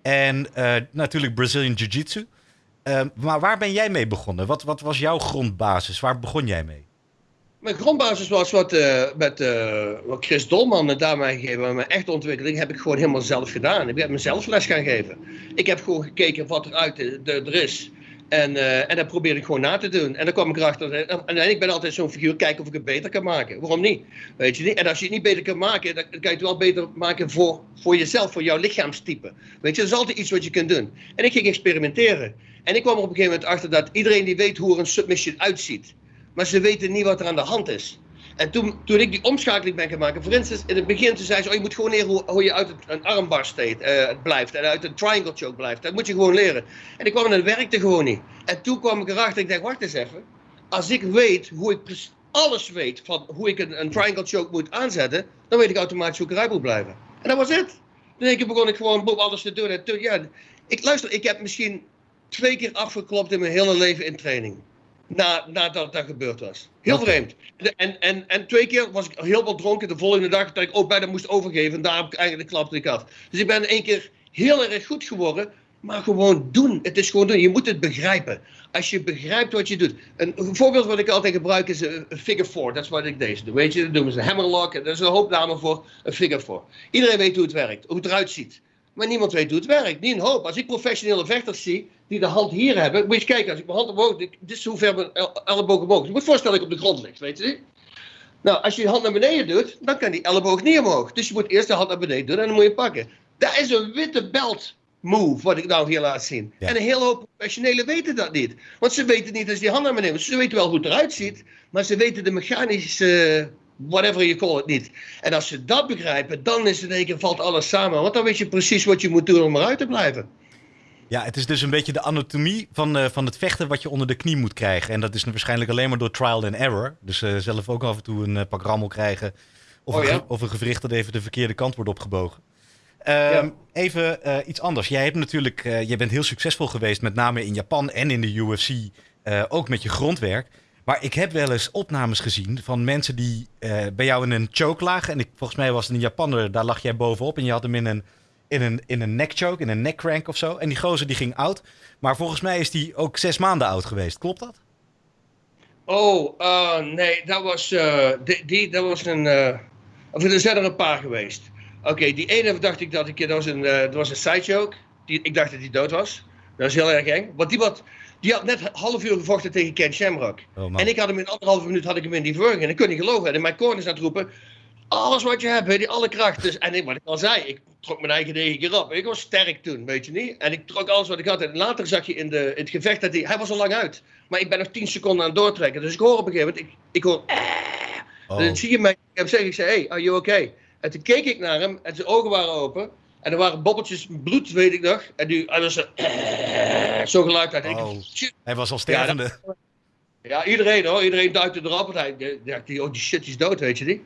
en natuurlijk Brazilian Jiu-Jitsu. Uh, maar waar ben jij mee begonnen? Wat, wat, was jouw grondbasis? Waar begon jij mee? Mijn grondbasis was wat, uh, met uh, wat Chris Dolman me daarmee gegeven. Mijn echte ontwikkeling heb ik gewoon helemaal zelf gedaan. Ik heb mezelf les gaan geven. Ik heb gewoon gekeken wat er uit er is. En, uh, en dat probeerde ik gewoon na te doen. En dan kwam ik erachter. En ik ben altijd zo'n figuur, kijken of ik het beter kan maken. Waarom niet? Weet je niet? En als je het niet beter kan maken, dan kan je het wel beter maken voor, voor jezelf, voor jouw lichaamstype. Weet je, dat is altijd iets wat je kunt doen. En ik ging experimenteren. En ik kwam er op een gegeven moment achter dat iedereen die weet hoe er een submission uitziet. Maar ze weten niet wat er aan de hand is. En toen, toen ik die omschakeling ben maken, voor instance, in het begin toen zei ze, oh, je moet gewoon leren hoe, je uit een armbar steed, uh, blijft en uit een triangle choke blijft. Dat moet je gewoon leren. En ik kwam en het werkte gewoon niet. En toen kwam ik erachter, ik dacht, wacht eens even. Als ik weet hoe ik alles weet van hoe ik een, een triangle choke moet aanzetten, dan weet ik automatisch hoe ik eruit moet blijven. En dat was het. Toen begon ik gewoon alles te doen. En toen, ja, ik, luister, ik heb misschien twee keer afgeklopt in mijn hele leven in training. Na, nadat dat gebeurd was. Heel vreemd. En, en, en twee keer was ik heel wat dronken. De volgende dag dat ik ook bijna moest overgeven. En daar heb ik eigenlijk klapte ik af. Dus ik ben één keer heel erg goed geworden. Maar gewoon doen. Het is gewoon doen. Je moet het begrijpen. Als je begrijpt wat je doet. Een, voorbeeld wat ik altijd gebruik is een figure four. Dat is wat ik deze doe. Weet je, dat noemen ze hammerlock. Dat is een hoop namen voor een figure four. Iedereen weet hoe het werkt. Hoe het eruit ziet. Maar niemand weet hoe het werkt. Niet een hoop. Als ik professionele vechters zie die de hand hier hebben. Moet je eens kijken, als ik mijn hand omhoog. Dit is hoe ver mijn elleboog omhoog is. Je moet voorstellen dat ik op de grond ligt, weet je Nou, als je je hand naar beneden doet, dan kan die elleboog niet omhoog. Dus je moet eerst de hand naar beneden doen en dan moet je pakken. Dat is een witte belt move, wat ik nou hier laat zien. En een hele hoop professionelen weten dat niet. Want ze weten niet als die hand naar beneden Ze weten wel hoe het eruit ziet, maar ze weten de mechanische whatever you call it niet. En als ze dat begrijpen, dan is het in één keer valt alles samen. Want dan weet je precies wat je moet doen om eruit te blijven. Ja, het is dus een beetje de anatomie van, uh, van het vechten wat je onder de knie moet krijgen. En dat is waarschijnlijk alleen maar door trial and error. Dus uh, zelf ook af en toe een uh, pak rammel krijgen. Of, Oh, een, ja? of een gewricht dat even de verkeerde kant wordt opgebogen. Ehm, Even eh, iets anders. Jij hebt natuurlijk, eh, jij bent heel succesvol geweest, met name in Japan en in de UFC, eh, ook met je grondwerk. Maar ik heb wel eens opnames gezien van mensen die eh, bij jou in een choke lagen. En ik, volgens mij was het een Japaner, daar lag jij bovenop. En je had hem in een, in een, in een neck choke, in een neck crank of zo. En die gozer die ging oud. Maar volgens mij is die ook zes maanden oud geweest. Klopt dat? Oh, eh, nee, dat was, eh, die, die, dat was een. of er zijn er een paar geweest. Oké, die ene dacht ik dat ik. Dat was een, dat was een sidejoke. Die, ik dacht dat hij dood was. Dat is heel erg eng. Want die, wat, die had net een half uur gevochten tegen Ken Shamrock. Oh. En ik had hem in anderhalve minuut had ik hem in die verwerking. En ik kon niet geloven. En in mijn corners aan het roepen. Alles wat je hebt, je, alle kracht. Dus, en ik, wat ik al zei, ik trok mijn eigen negen keer op. Ik was sterk toen, weet je niet. En ik trok alles wat ik had. En later zag je in, de, in het gevecht dat hij... Hij was al lang uit. Maar ik ben nog 10 seconden aan het doortrekken. Dus ik hoor op een gegeven moment... Ik, ik hoor... Oh. Dan zie je mij... Ik heb zeggen, ik zei, hey, are you okay? En toen keek ik naar hem. En zijn ogen waren open. En er waren bobbeltjes bloed, weet ik nog. En die, hij was zo... Zo geluid uit. En Oh. Hij was al stervende. Ja, iedereen hoor. Iedereen duikte erop. Want hij dacht, die- oh die shit is dood, weet je niet.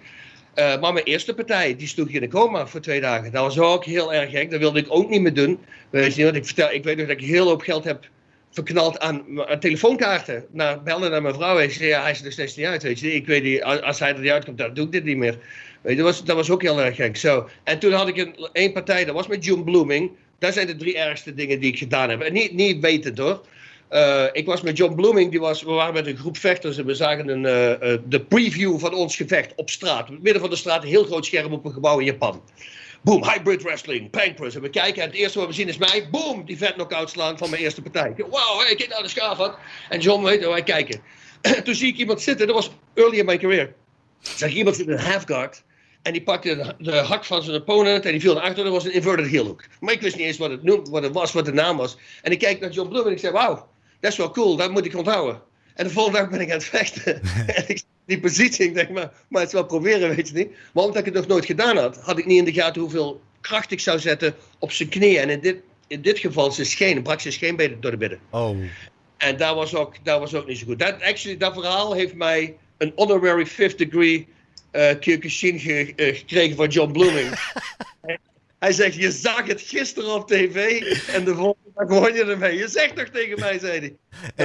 Eh, maar mijn eerste partij, die sloeg in de coma voor twee dagen. Dat was ook heel erg gek. Dat wilde ik ook niet meer doen. Weet je want ik, vertel, ik weet nog dat ik heel hoop geld heb verknald aan, aan telefoonkaarten. Naar, bellen naar mijn vrouw. Ik zei, ja, hij is er steeds niet uit, weet je. Ik weet niet, als, als hij er niet uitkomt, dan doe ik dit niet meer. Dat, was, dat was ook heel erg gek. En toen had ik een, één partij, dat was met John Blooming. Dat zijn de drie ergste dingen die ik gedaan heb. En niet, niet wetend hoor. Eh, ik was met John Blooming, die was, we waren met een groep vechters en we zagen een, eh, eh, de preview van ons gevecht op straat. Midden van de straat, een heel groot scherm op een gebouw in Japan. Boom, hybrid wrestling, pancrus. En we kijken en het eerste wat we zien is mij, boom, die vet knock-out slaan van mijn eerste partij. Wauw, hey, kijk nou de schaaf had. En John, weet wij kijken. Toen zie ik iemand zitten, dat was early in my career. Zag ik iemand zitten in een half guard. En die pakte de, de hak van zijn opponent en die viel naar achter. Dat was een inverted heel hook. Maar ik wist niet eens wat het, wat het was, wat de naam was. En ik kijk naar John Bloom en ik zei, wauw, dat is wel cool, dat moet ik onthouden. En de volgende dag ben ik aan het vechten. en ik die positie, ik denk, maar, maar het is wel proberen, weet je niet. Maar omdat ik het nog nooit gedaan had, had ik niet in de gaten hoeveel kracht ik zou zetten op zijn knieën. En in dit, in dit geval zijn schenen, brak zijn scheenbeen door de midden. Oh. En dat was ook, dat was ook niet zo goed. Dat, actually, dat verhaal heeft mij een honorary fifth degree eh Kyokushin ge- eh, gekregen van John Blooming. Hij zegt, je zag het gisteren op tv en de volgende dag won je ermee. Je zegt toch tegen mij, zei hij.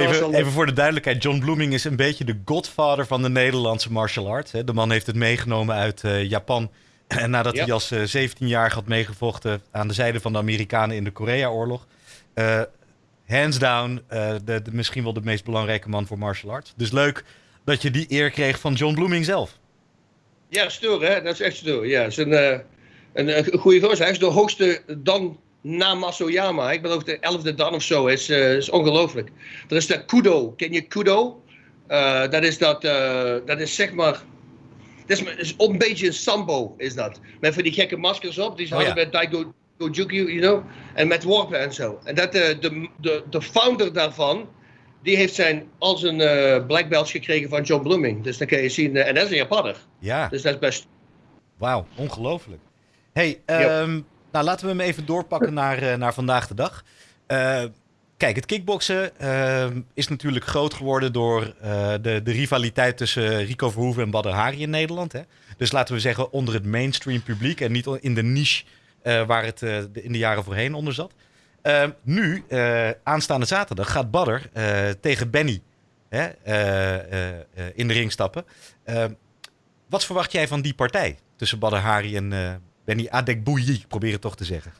Even, even voor de duidelijkheid, John Blooming is een beetje de godfather van de Nederlandse martial arts. Hè. De man heeft het meegenomen uit eh, Japan. En nadat Ja. hij als eh 17-jarige had meegevochten aan de zijde van de Amerikanen in de Korea-oorlog. eh, hands down, eh, de, de, misschien wel de meest belangrijke man voor martial arts. Dus leuk dat je die eer kreeg van John Blooming zelf. Ja, stoer hè, dat is echt stoer. Ja, is een, eh, een, een goede gozer. Hij is de hoogste dan na Masoyama. Ik geloof de elfde dan of zo. Is, eh, is ongelooflijk. Er is de Kudo. Ken je Kudo? Eh, dat is dat, dat is zeg maar. Dat is, is een beetje een sambo, is dat. Met van die gekke maskers op. Die ze Oh, hadden ja. bij Daigo Gojuku, you know. En met worpen en zo. En dat, de, de, de founder daarvan. Die heeft zijn, al zijn eh black belts gekregen van John Blooming. Dus dan kun je zien. eh, en dat is een Japanner. Ja, Dus dat is best. wauw, ongelooflijk. hey, ehm, nou laten we hem even doorpakken naar, eh, naar vandaag de dag. Kijk, het kickboksen ehm, is natuurlijk groot geworden door de, de rivaliteit tussen Rico Verhoeven en Badr Hari in Nederland. Hè? Dus laten we zeggen onder het mainstream publiek en niet in de niche waar het in de jaren voorheen onder zat. Ehm, nu, eh, aanstaande zaterdag, gaat Badr eh, tegen Benny hè, eh, in de ring stappen. Ehm, wat verwacht jij van die partij tussen Badr Hari en Benny Adekbouyi? Probeer het toch te zeggen.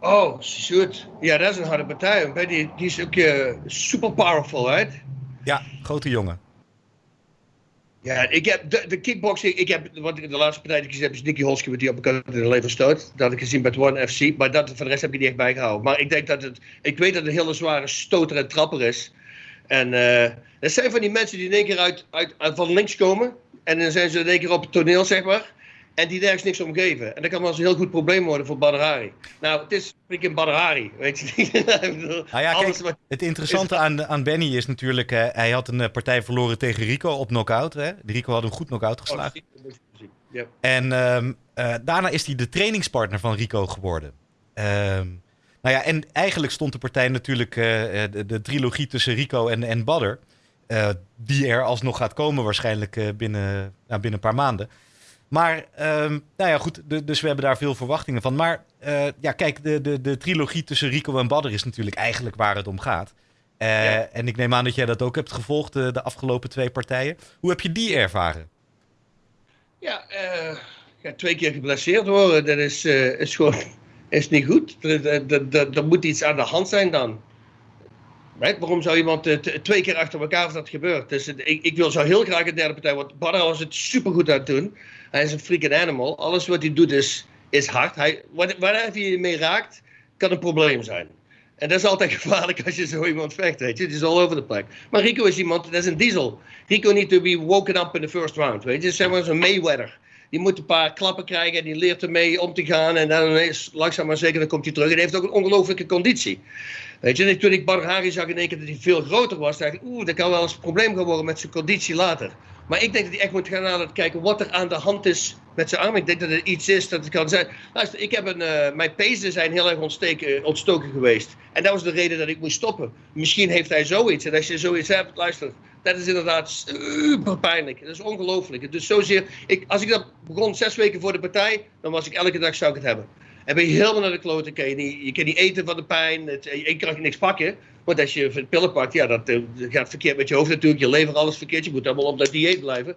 Oh, shoot. Ja, dat is een harde partij. Maar Die, is ook super powerful, right? Ja, grote jongen. Ja, ik heb de, kickboxing, ik heb, wat ik de laatste partij die ik gezien heb, is Nicky Holski met die op elkaar in de lever stoot. Dat had ik gezien bij het One FC, maar dat, voor de rest heb ik die echt bijgehouden. Maar ik denk dat het, ik weet dat het een hele zware stoter en trapper is. En eh dat zijn van die mensen die in één keer uit, uit, uit van links komen. En dan zijn ze in één keer op het toneel, zeg maar. En die nergens niks om geven. En dat kan wel eens een heel goed probleem worden voor Badr Hari. Nou, het is freaking Badr Hari, weet je niet. Nou ja, alles kijk, wat- het interessante aan, aan Benny is natuurlijk... hij had een eh, partij verloren tegen Rico op knockout. Hè? Rico had hem goed knockout geslagen. Ja. En ehm, eh, daarna is hij de trainingspartner van Rico geworden. Ehm, nou ja, en eigenlijk stond de partij natuurlijk eh, de, de trilogie tussen Rico en, en Badr. eh, die er alsnog gaat komen waarschijnlijk binnen, nou, binnen een paar maanden. Maar, ehm, nou ja, goed, dus we hebben daar veel verwachtingen van. Maar uh, ja, kijk, de, de, de trilogie tussen Rico en Badder is natuurlijk eigenlijk waar het om gaat. Uh, En ik neem aan dat jij dat ook hebt gevolgd, de, de, afgelopen twee partijen. Hoe heb je die ervaren? Ja, uh, ja twee keer geblesseerd worden, dat is, is gewoon is niet goed. Er moet iets aan de hand zijn dan. Right? Waarom zou iemand uh, twee keer achter elkaar dat gebeurt? Dus ik, ik, wil zo heel graag een derde partij, want Badr was het supergoed aan het doen. Hij is een freaking animal. Alles wat hij doet is, is hard. Hij, waar hij mee raakt, kan een probleem zijn. En dat is altijd gevaarlijk als je zo iemand vecht, weet je. Het is all over the plek. Maar Rico is iemand, dat is een diesel. Rico need to be woken up in the first round, weet je. Zeg zo'n Mayweather. Die moet een paar klappen krijgen en die leert ermee om te gaan. En dan is langzaam maar zeker dan komt hij terug. En hij heeft ook een ongelofelijke conditie. Weet je, toen ik Barhari zag in één keer dat hij veel groter was, dacht ik, oeh, dat kan wel eens een probleem gaan worden met zijn conditie later. Maar ik denk dat hij echt moet gaan aan kijken wat er aan de hand is met zijn arm. Ik denk dat er iets is dat het kan zijn. Luister, ik heb een, uh, mijn pezen zijn heel erg ontsteken, ontstoken geweest. En dat was de reden dat ik moest stoppen. Misschien heeft hij zoiets. En als je zoiets hebt, luister, dat is inderdaad super pijnlijk. Dat is ongelooflijk. Dus zozeer, ik, als ik dat begon zes weken voor de partij, dan was ik elke dag zou ik het hebben. En ben je helemaal naar de kloten, je, je kan niet eten van de pijn, het, je kan niks pakken. Want als je pillen pakt, ja, dat, dat, gaat verkeerd met je hoofd natuurlijk, je lever alles verkeerd, je moet allemaal op dat dieet blijven.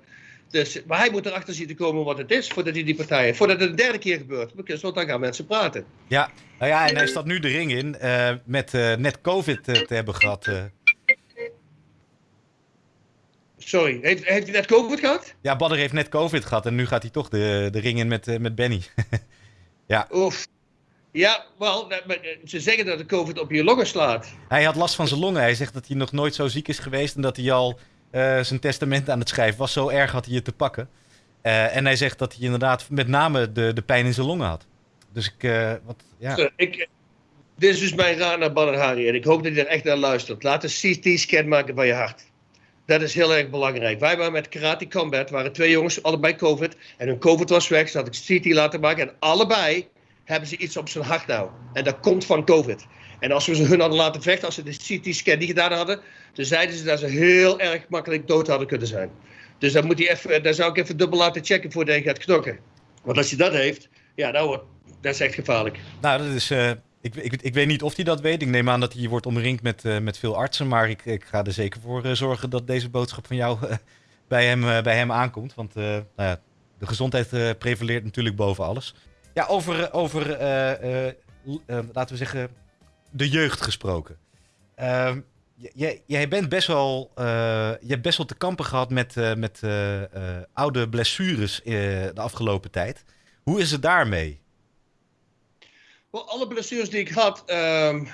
Dus, maar hij moet erachter zien te komen wat het is voordat hij die partij heeft. Voordat het een derde keer gebeurt. Want dan gaan mensen praten. Ja, nou ja en hij staat nu de ring in uh, met uh, net COVID te hebben gehad. Sorry, heeft, heeft hij net COVID gehad? Ja, Badder heeft net COVID gehad en nu gaat hij toch de, de ring in met, met Benny. ja. Oef. Ja, wel, ze zeggen dat de COVID op je longen slaat. Hij had last van zijn longen. Hij zegt dat hij nog nooit zo ziek is geweest en dat hij al uh, zijn testament aan het schrijven was. Zo erg had hij het te pakken. Uh, en hij zegt dat hij inderdaad met name de, de pijn in zijn longen had. Dus ik, uh, wat, ja. Ik, dit is dus mijn raad naar Badr en ik hoop dat hij er echt naar luistert. Laat een CT-scan maken van je hart. Dat is heel erg belangrijk. Wij waren met Karate Combat, waren twee jongens, allebei COVID. En hun COVID was weg, ze had ik CT laten maken. En allebei hebben ze iets op zijn hart nou. En dat komt van COVID. En als we ze hun hadden laten vechten, als ze de CT-scan niet gedaan hadden, dan zeiden ze dat ze heel erg makkelijk dood hadden kunnen zijn. Dus dan moet hij even, daar zou ik even dubbel laten checken voordat hij gaat knokken. Want als hij dat heeft, ja, dat, dat is echt gevaarlijk. Nou, dat is, uh, ik, ik, ik weet niet of hij dat weet. Ik neem aan dat hij wordt omringd met, uh, met veel artsen. Maar ik, ik ga er zeker voor zorgen dat deze boodschap van jou bij, hem, bij hem aankomt. Want nou ja, de gezondheid prevaleert natuurlijk boven alles. Ja, over, over laten we zeggen, de jeugd gesproken. Uh, jij, bent best wel, je hebt best wel te kampen gehad met, met oude blessures de afgelopen tijd. Hoe is het daarmee? Well, alle blessures die ik had. Het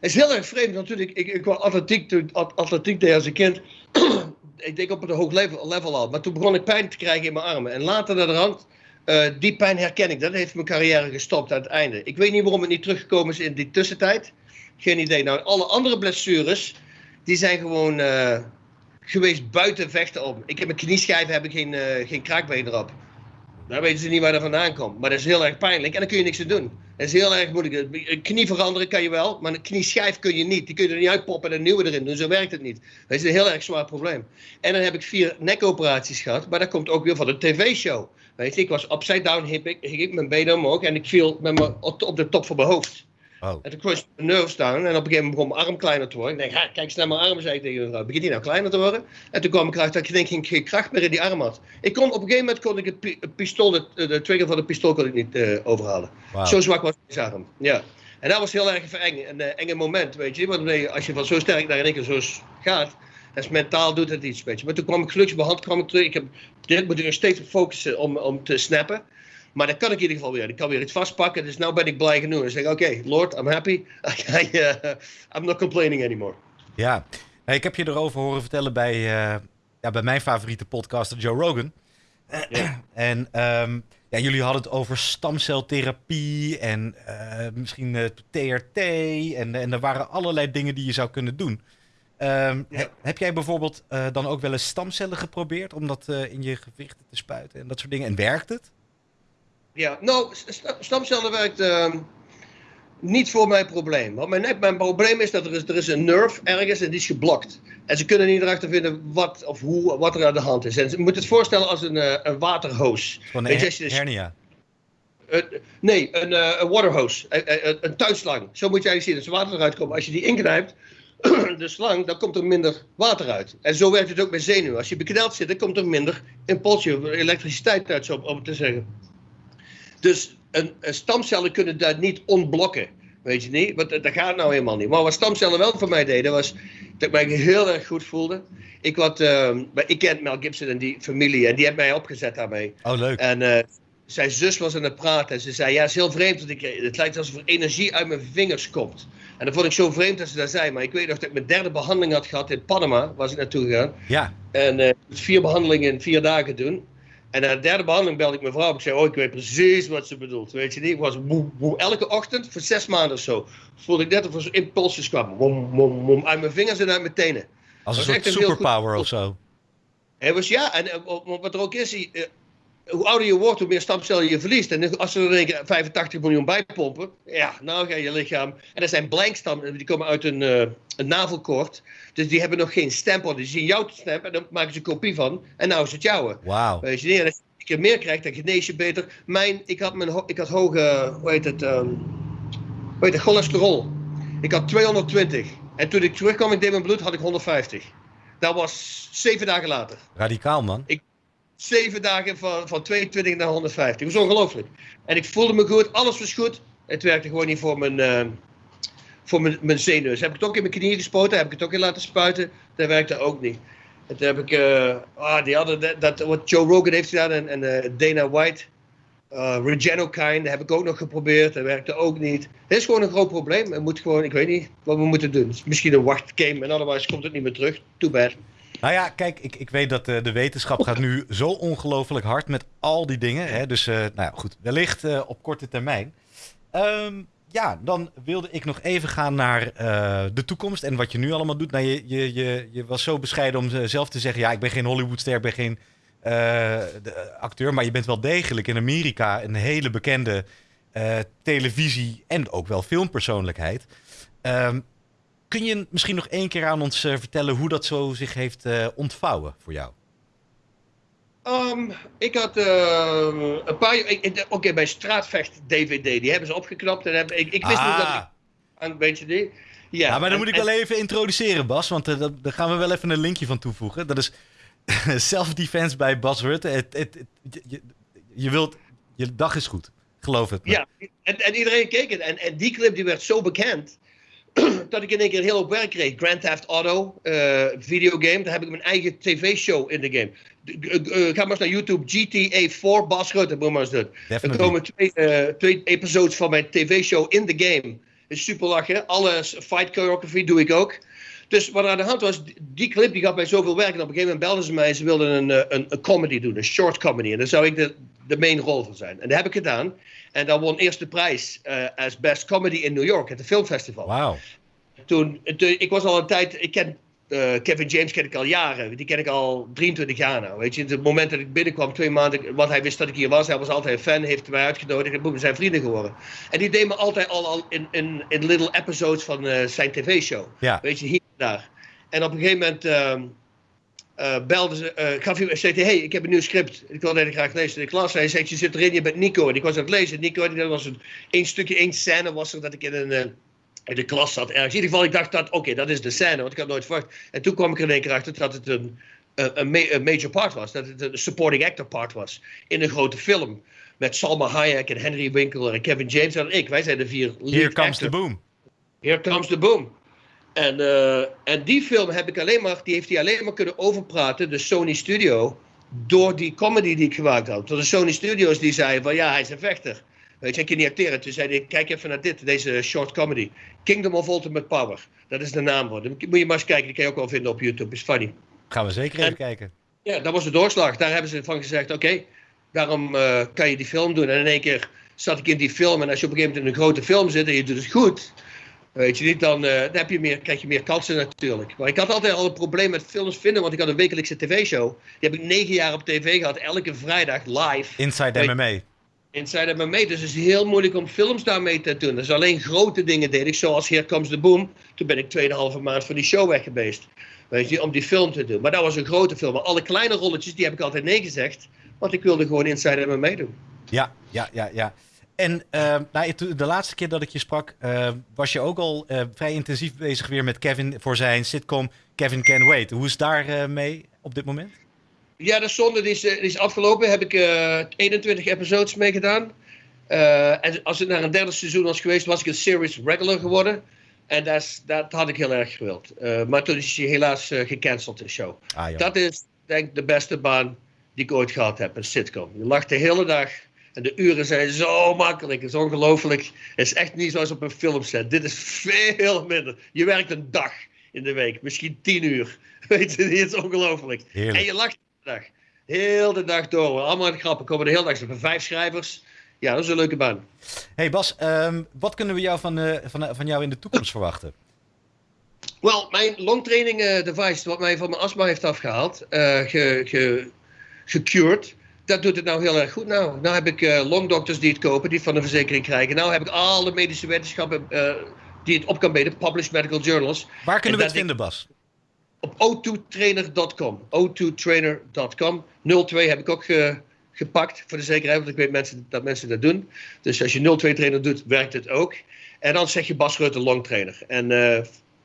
is heel erg vreemd natuurlijk. Ik, ik was atletiek, atletiek deed als een kind. ik denk op een hoog level, level al. Maar toen begon ik pijn te krijgen in mijn armen. En later naar de rand uh, die pijn herken ik. Dat heeft mijn carrière gestopt aan het einde. Ik weet niet waarom het niet teruggekomen is in die tussentijd. Geen idee. Nou, alle andere blessures, die zijn gewoon uh, geweest buiten vechten om. Ik heb mijn knieschijf, heb ik geen, uh, geen kraakbeen erop. Daar weten ze niet waar dat vandaan komt. Maar dat is heel erg pijnlijk en daar kun je niks aan doen. Dat is heel erg moeilijk. Een knie veranderen kan je wel, maar een knieschijf kun je niet. Die kun je er niet uitpoppen en een nieuwe erin doen. Zo werkt het niet. Dat is een heel erg zwaar probleem. En dan heb ik vier nekoperaties gehad, maar dat komt ook weer van de tv-show. Weet je, ik was upside down, hip ik, ik mijn benen omhoog en ik viel met op de top van mijn hoofd. Oh. En toen kwam mijn nerves down en op een gegeven moment begon mijn arm kleiner te worden. Ik denk, kijk naar mijn arm, zei ik tegen mevrouw. Begint die nou kleiner te worden? En toen kwam ik erachter dat ik denk, ik geen kracht meer in die arm had. Ik kon, op een gegeven moment kon ik het, pistool, de, de, trigger van de pistool kon ik niet uh, overhalen. Wow. Zo zwak was mijn arm. Ja. En dat was heel erg eng, een uh, enge moment, weet je. Want als je van zo sterk naar in één keer zo gaat, dat is mentaal doet het iets, weet je. Maar toen kwam ik gelukkig bij hand kwam ik terug. Ik heb direct moet ik nog steeds focussen om, om te snappen. Maar dat kan ik in ieder geval weer. Ik kan weer iets vastpakken. Dus nu ben ik blij genoeg. Dan zeg ik, oké, okay, Lord, I'm happy. I, uh, I'm not complaining anymore. Ja, ik heb je erover horen vertellen bij, uh, ja, bij mijn favoriete podcaster Joe Rogan. Ja. en um, ja, jullie hadden het over stamceltherapie en uh, misschien TRT. En, en er waren allerlei dingen die je zou kunnen doen. Um, ja. Heb jij bijvoorbeeld uh, dan ook wel eens stamcellen geprobeerd om dat uh, in je gewrichten te spuiten en dat soort dingen? En werkt het? Ja, nou, st stamcellen werkt. Uh, niet voor mijn probleem. Want mijn, mijn probleem is dat er is, er is een nerve ergens en die is geblokt. En ze kunnen niet erachter vinden wat of hoe, wat er aan de hand is. En ze moeten het voorstellen als een, uh, een waterhoos. Van een her hernia. Uh, nee, een, uh, een waterhose. Een, een tuinslang. Zo moet je eigenlijk zien. Als er water eruit komt. Als je die inknijpt, de slang, dan komt er minder water uit. En zo werkt het ook met zenuwen. Als je bekneld zit, dan komt er minder impulsje, elektriciteit uit, zo om het te zeggen. Dus een, een stamcellen kunnen dat niet ontblokken. Weet je niet? Want dat gaat nou helemaal niet. Maar wat stamcellen wel voor mij deden, was dat ik mij heel erg goed voelde. Ik, had, uh, ik ken Mel Gibson en die familie en die heeft mij opgezet daarmee. Oh, leuk. En uh, zijn zus was aan het praten en ze zei, ja, het is heel vreemd, want ik, het lijkt alsof er energie uit mijn vingers komt. En dat vond ik zo vreemd dat ze dat zei. Maar ik weet nog dat ik mijn derde behandeling had gehad in Panama, waar ik naartoe gegaan. Ja. En uh, vier behandelingen in vier dagen doen. En na de derde behandeling belde ik mijn vrouw. Ik zei, oh, ik weet precies wat ze bedoelt. Weet je niet? Ik was elke ochtend voor zes maanden of zo. Voelde ik net of er impulsjes kwamen. Wom, wom, wom, uit mijn vingers en uit mijn tenen. Als een soort superpower of zo. Hij was ja, en wat er ook is, hoe ouder je wordt, hoe meer stamcellen je verliest. En als ze er een 85 miljoen bijpompen, ja, nou ga je lichaam. En dat zijn blankstammen, die komen uit een, uh, een navelkoord. Dus die hebben nog geen stempel. Die zien jouw stem en dan maken ze een kopie van. En nou is het jouwe. Wauw. Weet je niet? En als je keer meer krijgt, dan genees je beter. Mijn, ik had, mijn, ik had hoge, hoe heet het, um, hoe heet het, cholesterol. Ik had 220. En toen ik terugkwam, ik deed mijn bloed, had ik 150. Dat was zeven dagen later. Radicaal, man. Ik, zeven dagen van, van 22 naar 150. Dat was ongelooflijk. En ik voelde me goed, alles was goed. Het werkte gewoon niet voor mijn, uh, voor mijn, mijn zenuwen. Heb ik het ook in mijn knieën gespoten, heb ik het ook in laten spuiten. Dat werkte ook niet. Toen heb ik, uh, ah, die hadden dat, wat Joe Rogan heeft gedaan en, en uh, Dana White. Uh, Regenokine, heb ik ook nog geprobeerd, dat werkte ook niet. Het is gewoon een groot probleem. We moeten gewoon, ik weet niet wat we moeten doen. Misschien een wachtgame en otherwise komt het niet meer terug. Too bad. Nou ja, kijk, ik, ik weet dat uh, de wetenschap gaat nu zo ongelooflijk hard met al die dingen. Hè? Dus uh, nou ja, goed, wellicht uh, op korte termijn. Um, ja, dan wilde ik nog even gaan naar de toekomst en wat je nu allemaal doet. Nou, je, je, je, je was zo bescheiden om zelf te zeggen, ja, ik ben geen Hollywoodster, ik ben geen acteur, maar je bent wel degelijk in Amerika een hele bekende televisie- en ook wel filmpersoonlijkheid. Um, Kun je misschien nog één keer aan ons uh, vertellen hoe dat zo zich heeft uh, ontvouwen voor jou? Um, ik had uh, een paar. Oké, okay, bij Straatvecht DVD, die hebben ze opgeknapt. En heb, ik, ik wist ah. niet dat ik. Een beetje die. Ja, ja maar dan en, moet ik wel even introduceren, Bas. Want uh, daar gaan we wel even een linkje van toevoegen. Dat is self-defense bij Bas Rutte. Het, het, het, je, je, wilt. Je dag is goed. Geloof het. Me. Ja, en, en iedereen keek het. En, en die clip die werd zo bekend. dat ik in één keer heel op werk kreeg. Grand Theft Auto, uh, videogame. Daar heb ik mijn eigen tv-show in de game. Uh, ga maar eens naar YouTube, GTA 4, Bas Rutte, moet maar eens doen. Er komen twee, uh, twee episodes van mijn tv-show in de game. Is super lachen. Alle fight choreography doe ik ook. Dus wat er aan de hand was, die clip die gaf mij zoveel werk. En op een gegeven moment belden ze mij ze wilden een, een, een comedy doen, een short comedy. En daar zou ik de, de main rol van zijn. En dat heb ik gedaan. En dan won eerst de prijs uh, als Best Comedy in New York, at het filmfestival. Wauw. Toen, toen, ik was al een tijd, ik ken uh, Kevin James ken ik al jaren. Die ken ik al 23 jaar nou. Weet je, het moment dat ik binnenkwam, twee maanden, want hij wist dat ik hier was. Hij was altijd een fan, heeft mij uitgenodigd en we zijn vrienden geworden. En die deed me altijd al, al in, in, in little episodes van uh, zijn tv-show. Ja. Weet je, hier en daar. En op een gegeven moment uh, uh, belde ze, uh, gaf hij, zei hij, hey, ik heb een nieuw script. Ik wilde graag lezen in de klas. Hij zei, je zit erin, je bent Nico. En ik was aan het lezen. Nico, dat was een, één stukje, één scène was er dat ik in een, uh, in de klas zat ergens. In ieder geval, ik dacht dat, oké, okay, dat is de scène, want ik had nooit verwacht. En toen kwam ik er in één keer achter dat het een, een, ma een major part was. Dat het een supporting actor part was in een grote film. Met Salma Hayek en Henry Winkler en Kevin James en ik. Wij zijn de vier lead Here comes the boom. Here comes the boom. En, uh, en die film heb ik alleen maar, die heeft hij alleen maar kunnen overpraten, de Sony Studio, door die comedy die ik gemaakt had. Door de Sony Studios die zeiden van ja, hij is een vechter. Weet je, ik kan niet acteren. Toen zei hij, kijk even naar dit, deze short comedy. Kingdom of Ultimate Power. Dat is de naam voor. Dan moet je maar eens kijken, die kan je ook wel vinden op YouTube. Is funny. Gaan we zeker even kijken. Ja, dat was de doorslag. Daar hebben ze van gezegd, oké, okay, daarom uh, kan je die film doen. En in één keer zat ik in die film. En als je op een gegeven moment in een grote film zit en je doet het goed Weet je niet, dan, uh, dan heb je meer, krijg je meer kansen natuurlijk. Maar ik had altijd al een probleem met films vinden, want ik had een wekelijkse tv-show. Die heb ik negen jaar op tv gehad, elke vrijdag live. Inside MMA. Inside MMA. Dus het is heel moeilijk om films daarmee te doen. Dus alleen grote dingen deed ik, zoals Here Comes the Boom. Toen ben ik 2,5 maand van die show weg geweest. Weet je, om die film te doen. Maar dat was een grote film. Maar alle kleine rolletjes, die heb ik altijd nee gezegd. Want ik wilde gewoon Inside MMA doen. Ja, ja, ja, ja. En uh, nou, de laatste keer dat ik je sprak, uh, was je ook al uh, vrij intensief bezig weer met Kevin voor zijn sitcom Kevin Can Wait. Hoe is daar mee op dit moment? Ja, de zonde die is, is afgelopen. Heb ik 21 episodes mee gedaan. en als het naar een derde seizoen was geweest, was ik een series regular geworden. En dat, dat had ik heel erg gewild. maar toen is hij helaas gecanceld, de show. Ah, dat is, denk ik, de beste baan die ik ooit gehad heb, een sitcom. Je lacht de hele dag en de uren zijn zo makkelijk. Het is ongelooflijk. Het is echt niet zoals op een filmset. Dit is veel minder. Je werkt een dag in de week, misschien tien uur. Weet je, het is ongelooflijk. En je lacht de dag. Heel de dag door. Allemaal grappen komen de hele dag. Ze hebben vijf schrijvers. Ja, dat is een leuke baan. Hey Bas, um, wat kunnen we jou van, uh, van, van jou in de toekomst verwachten? Wel, mijn longtraining uh, device, wat mij van mijn astma heeft afgehaald, uh, ge, ge, gecured dat doet het nou heel erg goed. Nou, nou heb ik uh, longdokters die het kopen, die het van de verzekering krijgen. Nou heb ik alle medische wetenschappen uh, die het op kan bieden, published medical journals. Waar kunnen we het vinden, Bas? Op o2trainer.com. o2trainer.com. 02 heb ik ook ge, gepakt voor de zekerheid, want ik weet mensen, dat mensen dat doen. Dus als je 02 trainer doet, werkt het ook. En dan zeg je Bas Rutte longtrainer. En uh,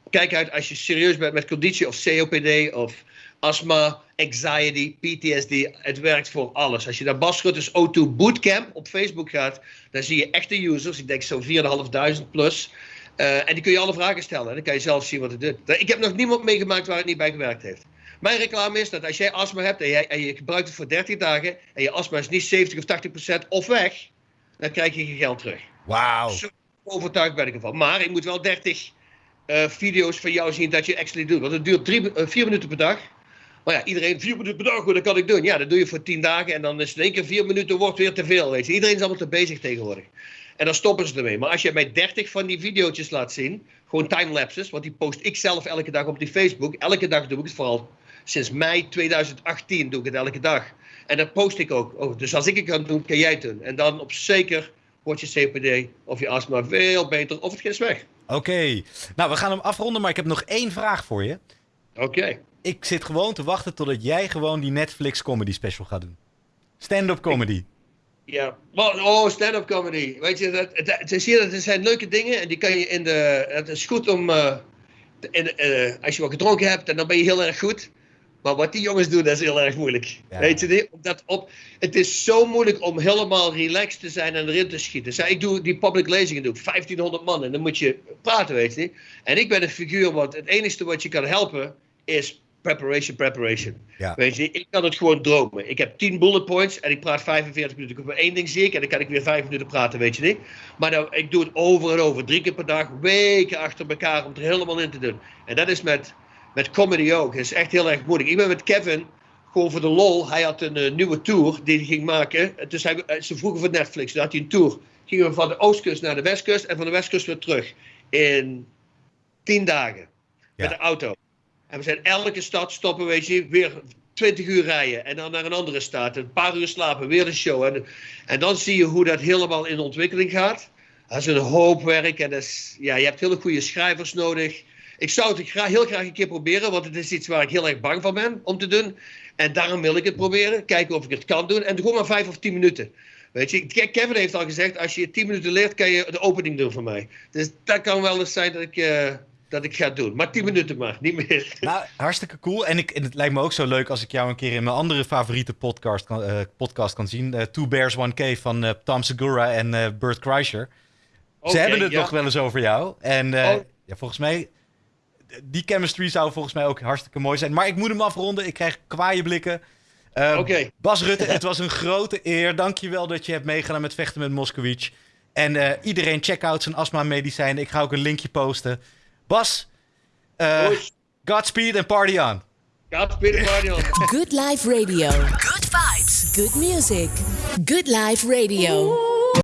kijk uit als je serieus bent met conditie of COPD of astma, anxiety, PTSD. Het werkt voor alles. Als je naar Bas Rutte's O2 Bootcamp op Facebook gaat, dan zie je echte users. Ik denk zo'n 4.500 plus. Uh, en die kun je alle vragen stellen. En dan kan je zelf zien wat het doet. Ik heb nog niemand meegemaakt waar het niet bij gewerkt heeft. Mijn reclame is dat als jij astma hebt en, jij, en je gebruikt het voor 30 dagen en je astma is niet 70 of 80 procent of weg, dan krijg je je geld terug. Wauw. Zo overtuigd ben ik ervan. Maar ik moet wel 30 uh, video's van jou zien dat je actually doet. Want het duurt 4 uh, minuten per dag. Maar ja, iedereen vier minuten per dag, dat kan ik doen. Ja, dat doe je voor tien dagen en dan is het in één keer vier minuten wordt weer te veel. Weet je. Iedereen is allemaal te bezig tegenwoordig. En dan stoppen ze ermee. Maar als je mij 30 van die video's laat zien, gewoon timelapses, want die post ik zelf elke dag op die Facebook. Elke dag doe ik het vooral. Sinds mei 2018 doe ik het elke dag. En dat post ik ook. Oh, dus als ik het kan doen, kan jij het doen. En dan op zeker wordt je CPD of je astma veel beter of het is weg. Oké. Nou, we gaan hem afronden, maar ik heb nog één vraag voor je. Oké ik zit gewoon te wachten totdat jij gewoon die Netflix comedy special gaat doen. Stand-up comedy. Ja, oh, stand-up comedy. Weet je, dat, het, is hier, dat zijn leuke dingen en die kan je in de. Het is goed om. Uh, in, uh, als je wat gedronken hebt, en dan ben je heel erg goed. Maar wat die jongens doen, dat is heel erg moeilijk. Weet je niet? Dat op, het is zo moeilijk om helemaal relaxed te zijn en erin te schieten. Dus ik doe die public lezingen, doe ik 1500 man en dan moet je praten, weet je niet? En ik ben een figuur, wat het enige wat je kan helpen is preparation, preparation. Ja. Weet je, ik kan het gewoon dromen. Ik heb 10 bullet points en ik praat 45 minuten. Ik heb één ding zie ik en dan kan ik weer 5 minuten praten, weet je niet. Maar nou, ik doe het over en over, drie keer per dag, weken achter elkaar om het er helemaal in te doen. En dat is met, met comedy ook. Het is echt heel erg moeilijk. Ik ben met Kevin gewoon voor de lol. Hij had een uh, nieuwe tour die hij ging maken. Dus hij, eh, ze vroegen voor Netflix. Dan had hij een tour. Gingen we van de oostkust naar de westkust en van de westkust weer terug. In 10 dagen. Met de auto. En we zijn elke stad stoppen, weet je, weer 20 uur rijden. En dan naar een andere stad. Een paar uur slapen, weer een show. En, en dan zie je hoe dat helemaal in ontwikkeling gaat. Dat is een hoop werk. En is, ja, je hebt hele goede schrijvers nodig. Ik zou het heel graag een keer proberen, want het is iets waar ik heel erg bang van ben om te doen. En daarom wil ik het proberen. Kijken of ik het kan doen. En gewoon maar vijf of tien minuten. Weet je, Kevin heeft al gezegd, als je tien minuten leert, kan je de opening doen voor mij. Dus dat kan wel eens zijn dat ik... Uh, dat ik ga doen. Maar 10 minuten maar, niet meer. Nou, hartstikke cool. En, ik, en het lijkt me ook zo leuk als ik jou een keer in mijn andere favoriete podcast kan, uh, podcast kan zien. Uh, Two Bears, One Cave van uh, Tom Segura en Bert Kreischer. Ze hebben het nog wel eens over jou. En oh. ja, volgens mij, die chemistry zou volgens mij ook hartstikke mooi zijn. Maar ik moet hem afronden. Ik krijg kwaaie blikken. Oké. Bas Rutte, het was een grote eer. Dankjewel dat je hebt meegedaan met Vechten met Moskowitz. En iedereen check out zijn astma medicijn. Ik ga ook een linkje posten. Bas, uh, Godspeed and party on. Godspeed and party on. Good Life Radio. Good vibes. Good music. Good Life Radio.